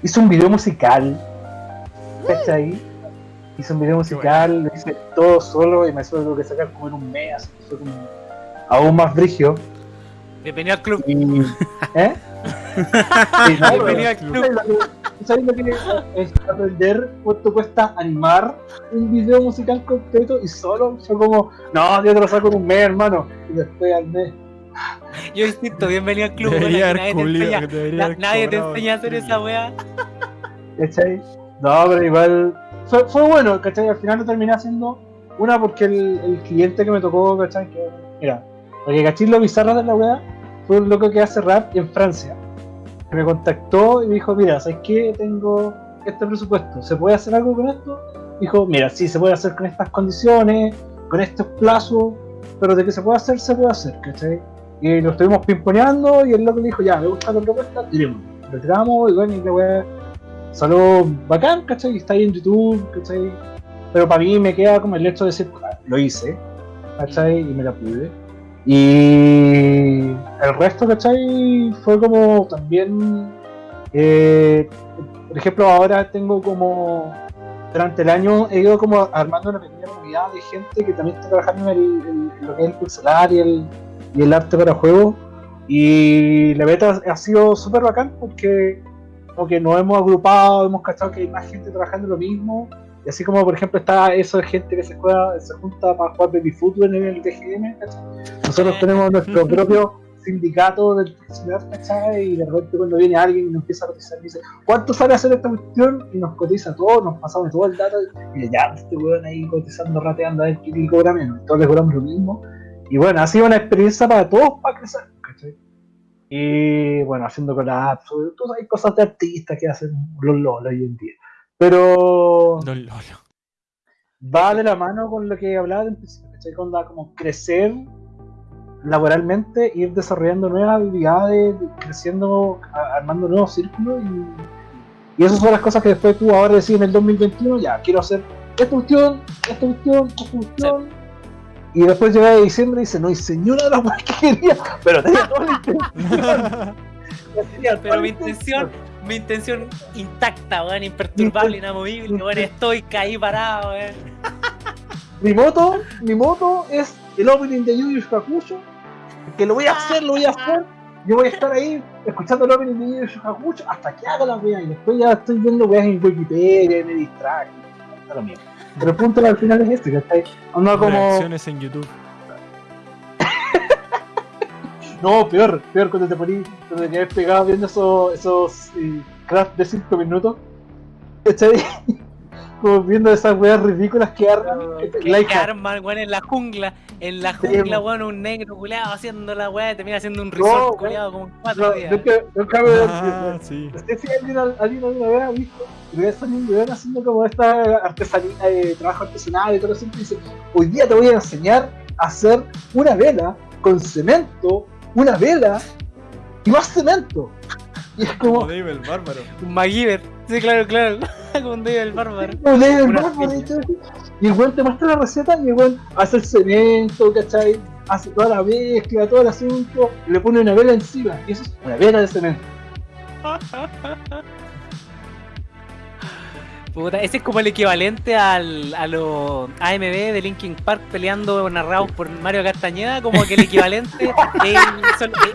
hizo un video musical. ¿Cachai? Hizo un video musical, lo hice todo solo y me suelo que sacar como en un mes, así, fue como aún más brigio. Bienvenido al club. Y, ¿Eh? Sí, no, Bienvenido al club. ¿Sabes lo que es aprender cuánto cuesta animar un video musical completo y solo? Fue como, no, yo te lo saco en un mes, hermano. Y después al mes. Yo insisto, bienvenido al club. Debería nadie te culiao, enseña, na- nadie te enseña a hacer esa weá. ¿Cachai? No, pero igual fue, fue bueno, ¿cachai? Al final lo terminé haciendo una porque el, el cliente que me tocó, ¿cachai? Que, mira, porque cachai lo bizarro de la weá fue un loco que hace rap en Francia. Me contactó y me dijo, mira, ¿sabes qué? Tengo este presupuesto, ¿se puede hacer algo con esto? Dijo, mira, sí, se puede hacer con estas condiciones, con estos plazos, pero de que se puede hacer, se puede hacer, ¿cachai? Y lo estuvimos pimponeando y el loco le dijo, ya, me gusta la propuesta, tiremos. Lo tiramos y bueno, y la weá salió bacán, ¿cachai? Está ahí en YouTube, ¿cachai? Pero para mí me queda como el hecho de decir, "Ah, lo hice, ¿cachai? Y me la pude. Y el resto, ¿cachai? Fue como también, eh, por ejemplo, ahora tengo como, durante el año he ido como armando una pequeña comunidad de gente que también está trabajando en, el- en- lo que es el pixelar y el, y el arte para juegos. Y la beta ha sido súper bacán porque como que nos hemos agrupado, hemos cachado que hay más gente trabajando lo mismo. Y así como, por ejemplo, está eso de gente que se, juega, se junta para jugar baby fútbol en el TGM. Nosotros tenemos nuestro propio sindicato del pixelar, ¿cachai? Y de repente cuando viene alguien y nos empieza a cotizar y dice, ¿cuánto sale hacer esta cuestión? Y nos cotiza todo, nos pasamos todo el dato y ya, este weón ahí cotizando, rateando a ver quién le cobra menos. Todos les cobramos lo mismo. Y bueno, ha sido una experiencia para todos para crecer, ¿cachai? Y bueno, haciendo collabs, hay cosas de artistas que hacen los lolos hoy en día. Pero No, Lolo. va de la mano con lo que hablaba del principio, ¿cachai? Con la como crecer laboralmente, ir desarrollando nuevas habilidades, creciendo, armando nuevos círculos y, y esas son las cosas que después tú ahora decís en el 2021, ya, quiero hacer esta cuestión, esta cuestión, esta cuestión. Y después llega de diciembre y dice, no hice ni una de las cosas que quería, pero tenía toda la intención. Tenía toda Pero mi intención, mi intención intacta, weón, imperturbable, inamovible, weón, estoy caí parado, weón. Mi moto, mi moto es el opening de Yu Yu Hakusho, que lo voy a hacer, lo voy a hacer. Yo voy a estar ahí escuchando el opening de Yu Yu Hakusho hasta que haga la wea y después ya estoy viendo weas en Wikipedia, me distraigo. Está lo mismo. Pero el punto al final es este, que está ahí. Anda como. Reacciones en YouTube. No, peor, peor cuando te poní, cuando te quedas pegado viendo esos, esos eh, craft de 5 minutos. ¿Cachai? Como viendo esas weas ridículas que arman. Que, like que arman, weón, en la jungla, en la jungla, weón, un negro culeado haciendo la weá, y termina haciendo un resort weón. culeado como cuatro No, días. nunca, nunca me Ah, sí. No sé si alguien, alguien alguna vez ha visto, ya salió un weón haciendo como esta artesanía, eh, trabajo artesanal y todo eso, y dice, hoy día te voy a enseñar a hacer una vela con cemento, una vela y más cemento. Y es Como como, Dave el bárbaro. Un MacGyver, sí, claro, claro, como un David el bárbaro. "No lees el bárbaro", y el weón te muestra la receta y el weón hace el cemento, ¿cachai? Hace toda la mezcla, todo el asunto, y le pone una vela encima, y eso es una vela de cemento. Puta, ese es como el equivalente al, a los AMB de Linkin Park peleando narrados por Mario Castañeda, como que el equivalente es,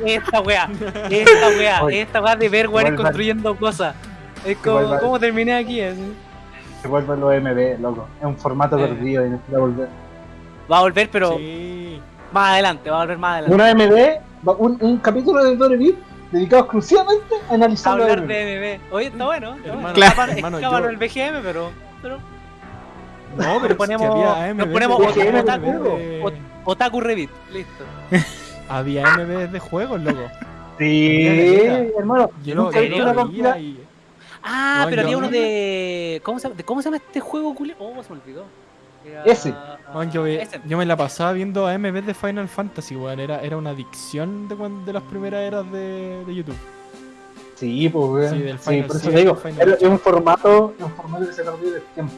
esta weá, es esta weá, Oye, es esta weá de ver weones construyendo cosas. Es como, ¿cómo terminé aquí? Así. Se vuelven los MB, loco. Es un formato Eh. perdido y necesita volver. Va a volver, pero Sí. más adelante, va a volver más adelante. Una MB, va- un, un capítulo de Dore Beat dedicado exclusivamente a analizar la hablar MB. de MB. Oye, está bueno. Está Hermano, bueno. Claro. Hermano, yo- el BGM, pero. pero No, pero Nos ponemos- había nos ponemos otaku- Otaku Revit, listo. Había MVs de juegos, loco. Sí, hermano. Yo lo. Ah, No, pero había uno de. ¿Cómo se de cómo se llama este juego, culio? Oh, se me olvidó. Ese. Man, yo, me la pasaba viendo AMVs de Final Fantasy, weón. Era, era una adicción de, las primeras eras de, de YouTube. Sí, pues, weón. Sí, del Sí, Final por eso Seven, te digo, era- es un formato, es un formato que se perdió del tiempo.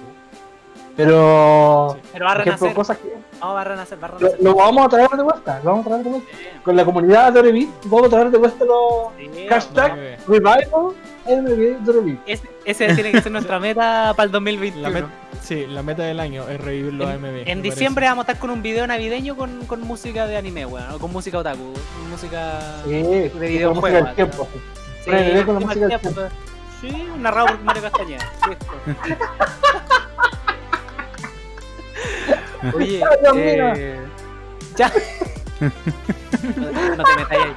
Pero, Pero va a renacer. cosas que No, va a renacer, va a lo, renacer. lo vamos a traer de vuelta, lo vamos a traer de vuelta. Sí, Con la comunidad de Revit vamos a traer de vuelta los sí, hashtag revival MB de Revit. Ese, ese tiene que ser nuestra meta para el 2021. La met- sí, la meta del año es revivir los AMB. En parece. diciembre vamos a estar con un video navideño con, con música de anime, weón, o con música otaku, con música Sí, de con videojuego. música del weón. tiempo. Sí, con la música del tiempo, Sí, narrado por Mario Castañeda. Oye, eh, ya. No, no te metáis ahí.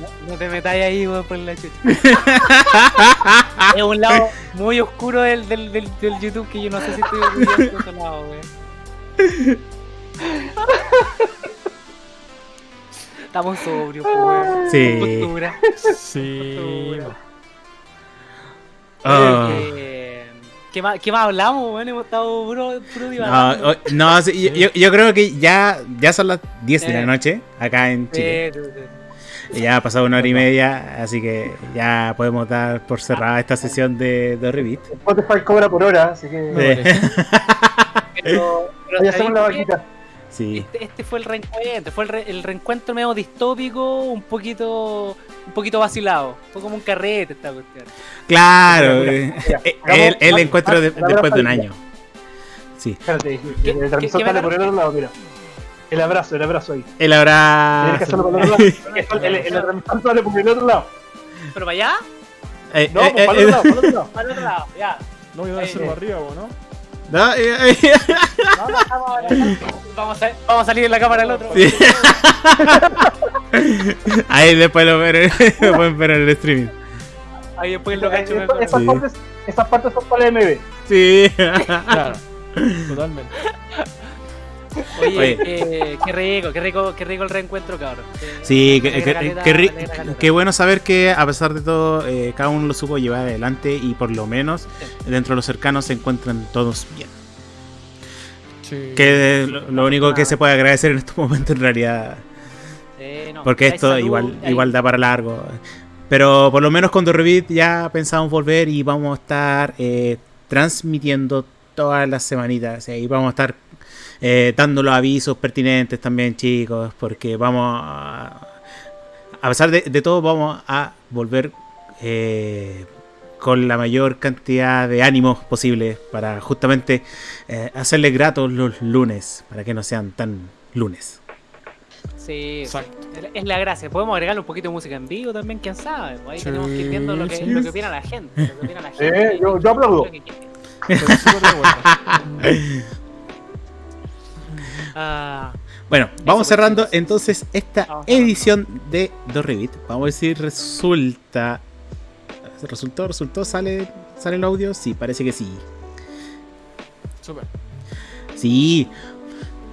No, no te metáis ahí, weón, por la chucha. es un lado muy oscuro del, del, del, del YouTube que yo no sé si estoy orgulloso de ese lado, weón. Estamos sobrios, pues, weón. Sí. Cultura. Sí. Ah. Eh, ¿qué, más, ¿Qué más hablamos, weón? Hemos estado puro, puro No, divagando. o- no, sí, yo- yo, creo que ya, ya son las 10 de la noche acá en Chile. Sí, sí, sí. Ya ha pasado una hora y media, así que ya podemos dar por cerrada esta sesión de, de Revit. Spotify cobra por hora, así que Sí. Pero, pero ahí hacemos la vaquita. Sí. Este, este fue el reencuentro, fue el, re- el reencuentro medio distópico, un poquito un poquito vacilado. Fue como un carrete esta cuestión. Claro, Mira, eh, mira, eh, el, el encuentro de- después de un año. Sí, Espérate, ¿Qué- el transmisor sale por el otro lado, mira. El abrazo, el abrazo ahí. el abrazo. el otro lado. El, el, el transmisor sale por el otro lado. Pero para allá, Eh, No, eh, pues para eh, el otro lado, para el otro lado. para el otro lado, ya. No voy a Eh, hacerlo eh. arriba, ¿o ¿no? No, vamos, a, vamos, a, vamos a salir en la cámara del otro. Sí. Ahí después lo ver- lo pueden ver en el streaming. Ahí después lo cacho. Eh, me- Esas Sí. partes, esas partes son para el MB. Sí. Claro. Totalmente. Oye, Oye. eh, qué rico, qué rico, qué rico el reencuentro, cabrón. Sí, qué, caleta, qué, ri- alegra caleta. qué bueno saber que a pesar de todo eh, cada uno lo supo llevar adelante y por lo menos dentro de los cercanos se encuentran todos bien. Sí. Que lo, lo único que se puede agradecer en estos momentos en realidad, no, porque esto salud, igual hay- igual da para largo. Pero por lo menos con The Revit ya pensamos volver y vamos a estar eh, transmitiendo todas las semanitas. Y vamos a estar eh, dando los avisos pertinentes también, chicos, porque vamos a... A pesar de, de todo, vamos a volver eh, con la mayor cantidad de ánimos posible para justamente eh, hacerles gratos los lunes, para que no sean tan lunes. Sí, Exacto. es- la gracia. Podemos agregarle un poquito de música en vivo también, quién sabe. Ahí Sí, tenemos que ir viendo lo que, sí. lo que opina la gente. Lo que opina la Sí, gente yo- yo aplaudo. Ah, Bueno, vamos cerrando entonces esta Vamos edición de The Revit. Vamos a ver si resulta. ¿Resultó? ¿Resultó? ¿Sale, ¿Sale el audio? Sí, parece que sí. Súper. Sí.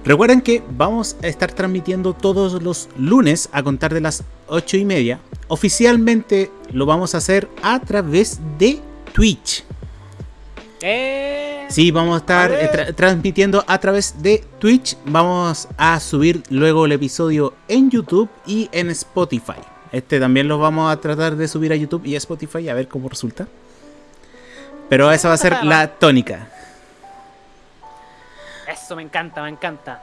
Recuerden que vamos a estar transmitiendo todos los lunes a contar de las 8 y media. Oficialmente lo vamos a hacer a través de Twitch. Eh, Sí, vamos a estar eh, tra- transmitiendo a través de Twitch. Vamos a subir luego el episodio en YouTube y en Spotify. Este también lo vamos a tratar de subir a YouTube y a Spotify a ver cómo resulta. Pero esa va a ser la tónica. Eso me encanta, me encanta.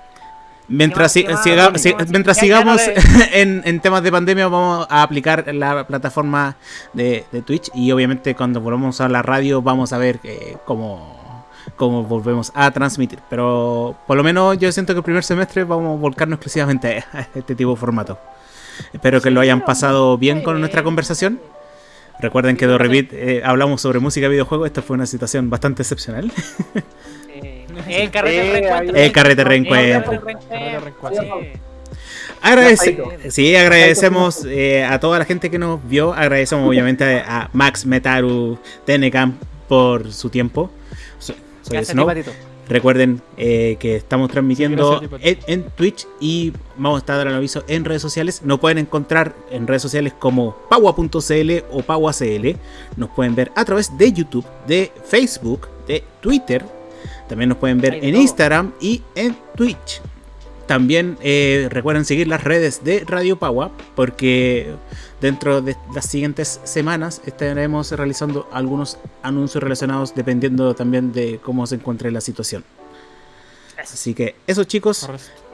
Mientras, ¿Qué si- siga- ¿Qué si- mientras sigamos en, en temas de pandemia, vamos a aplicar la plataforma de, de Twitch. Y obviamente, cuando volvamos a la radio, vamos a ver eh, cómo, cómo volvemos a transmitir. Pero por lo menos, yo siento que el primer semestre vamos a volcarnos exclusivamente a este tipo de formato. Espero que lo hayan pasado bien con nuestra conversación. Recuerden que de Revit eh, hablamos sobre música y videojuegos. Esta fue una situación bastante excepcional. El carrete Eh, reencuentro. El carrete El reencuentro. carrete reencuentro. sí. Agradece, sí, agradecemos eh, a toda la gente que nos vio. Agradecemos obviamente a Max Metaru Tenecam por su tiempo. So- Soy Snow. Recuerden eh, que estamos transmitiendo Sí, gracias, en, Tipatito. en Twitch y vamos a estar dando aviso en redes sociales. Nos pueden encontrar en redes sociales como paua.cl o pauacl. Nos pueden ver a través de YouTube, de Facebook, de Twitter. También nos pueden ver en todo. Instagram y en Twitch. También eh, recuerden seguir las redes de Radio Paua porque dentro de las siguientes semanas estaremos realizando algunos anuncios relacionados dependiendo también de cómo se encuentre la situación. Así que eso chicos,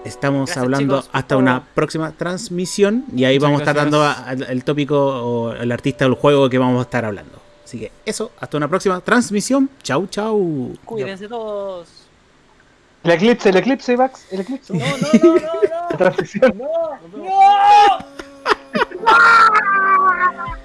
estamos hablando hasta una próxima transmisión y ahí vamos a estar dando el tópico o el artista del juego que vamos a estar hablando. Así que eso, hasta una próxima transmisión. Chau, chau. Cuídense todos. El eclipse, el eclipse, Max, el eclipse. No, no, no, no, no. La transmisión. No, no. no.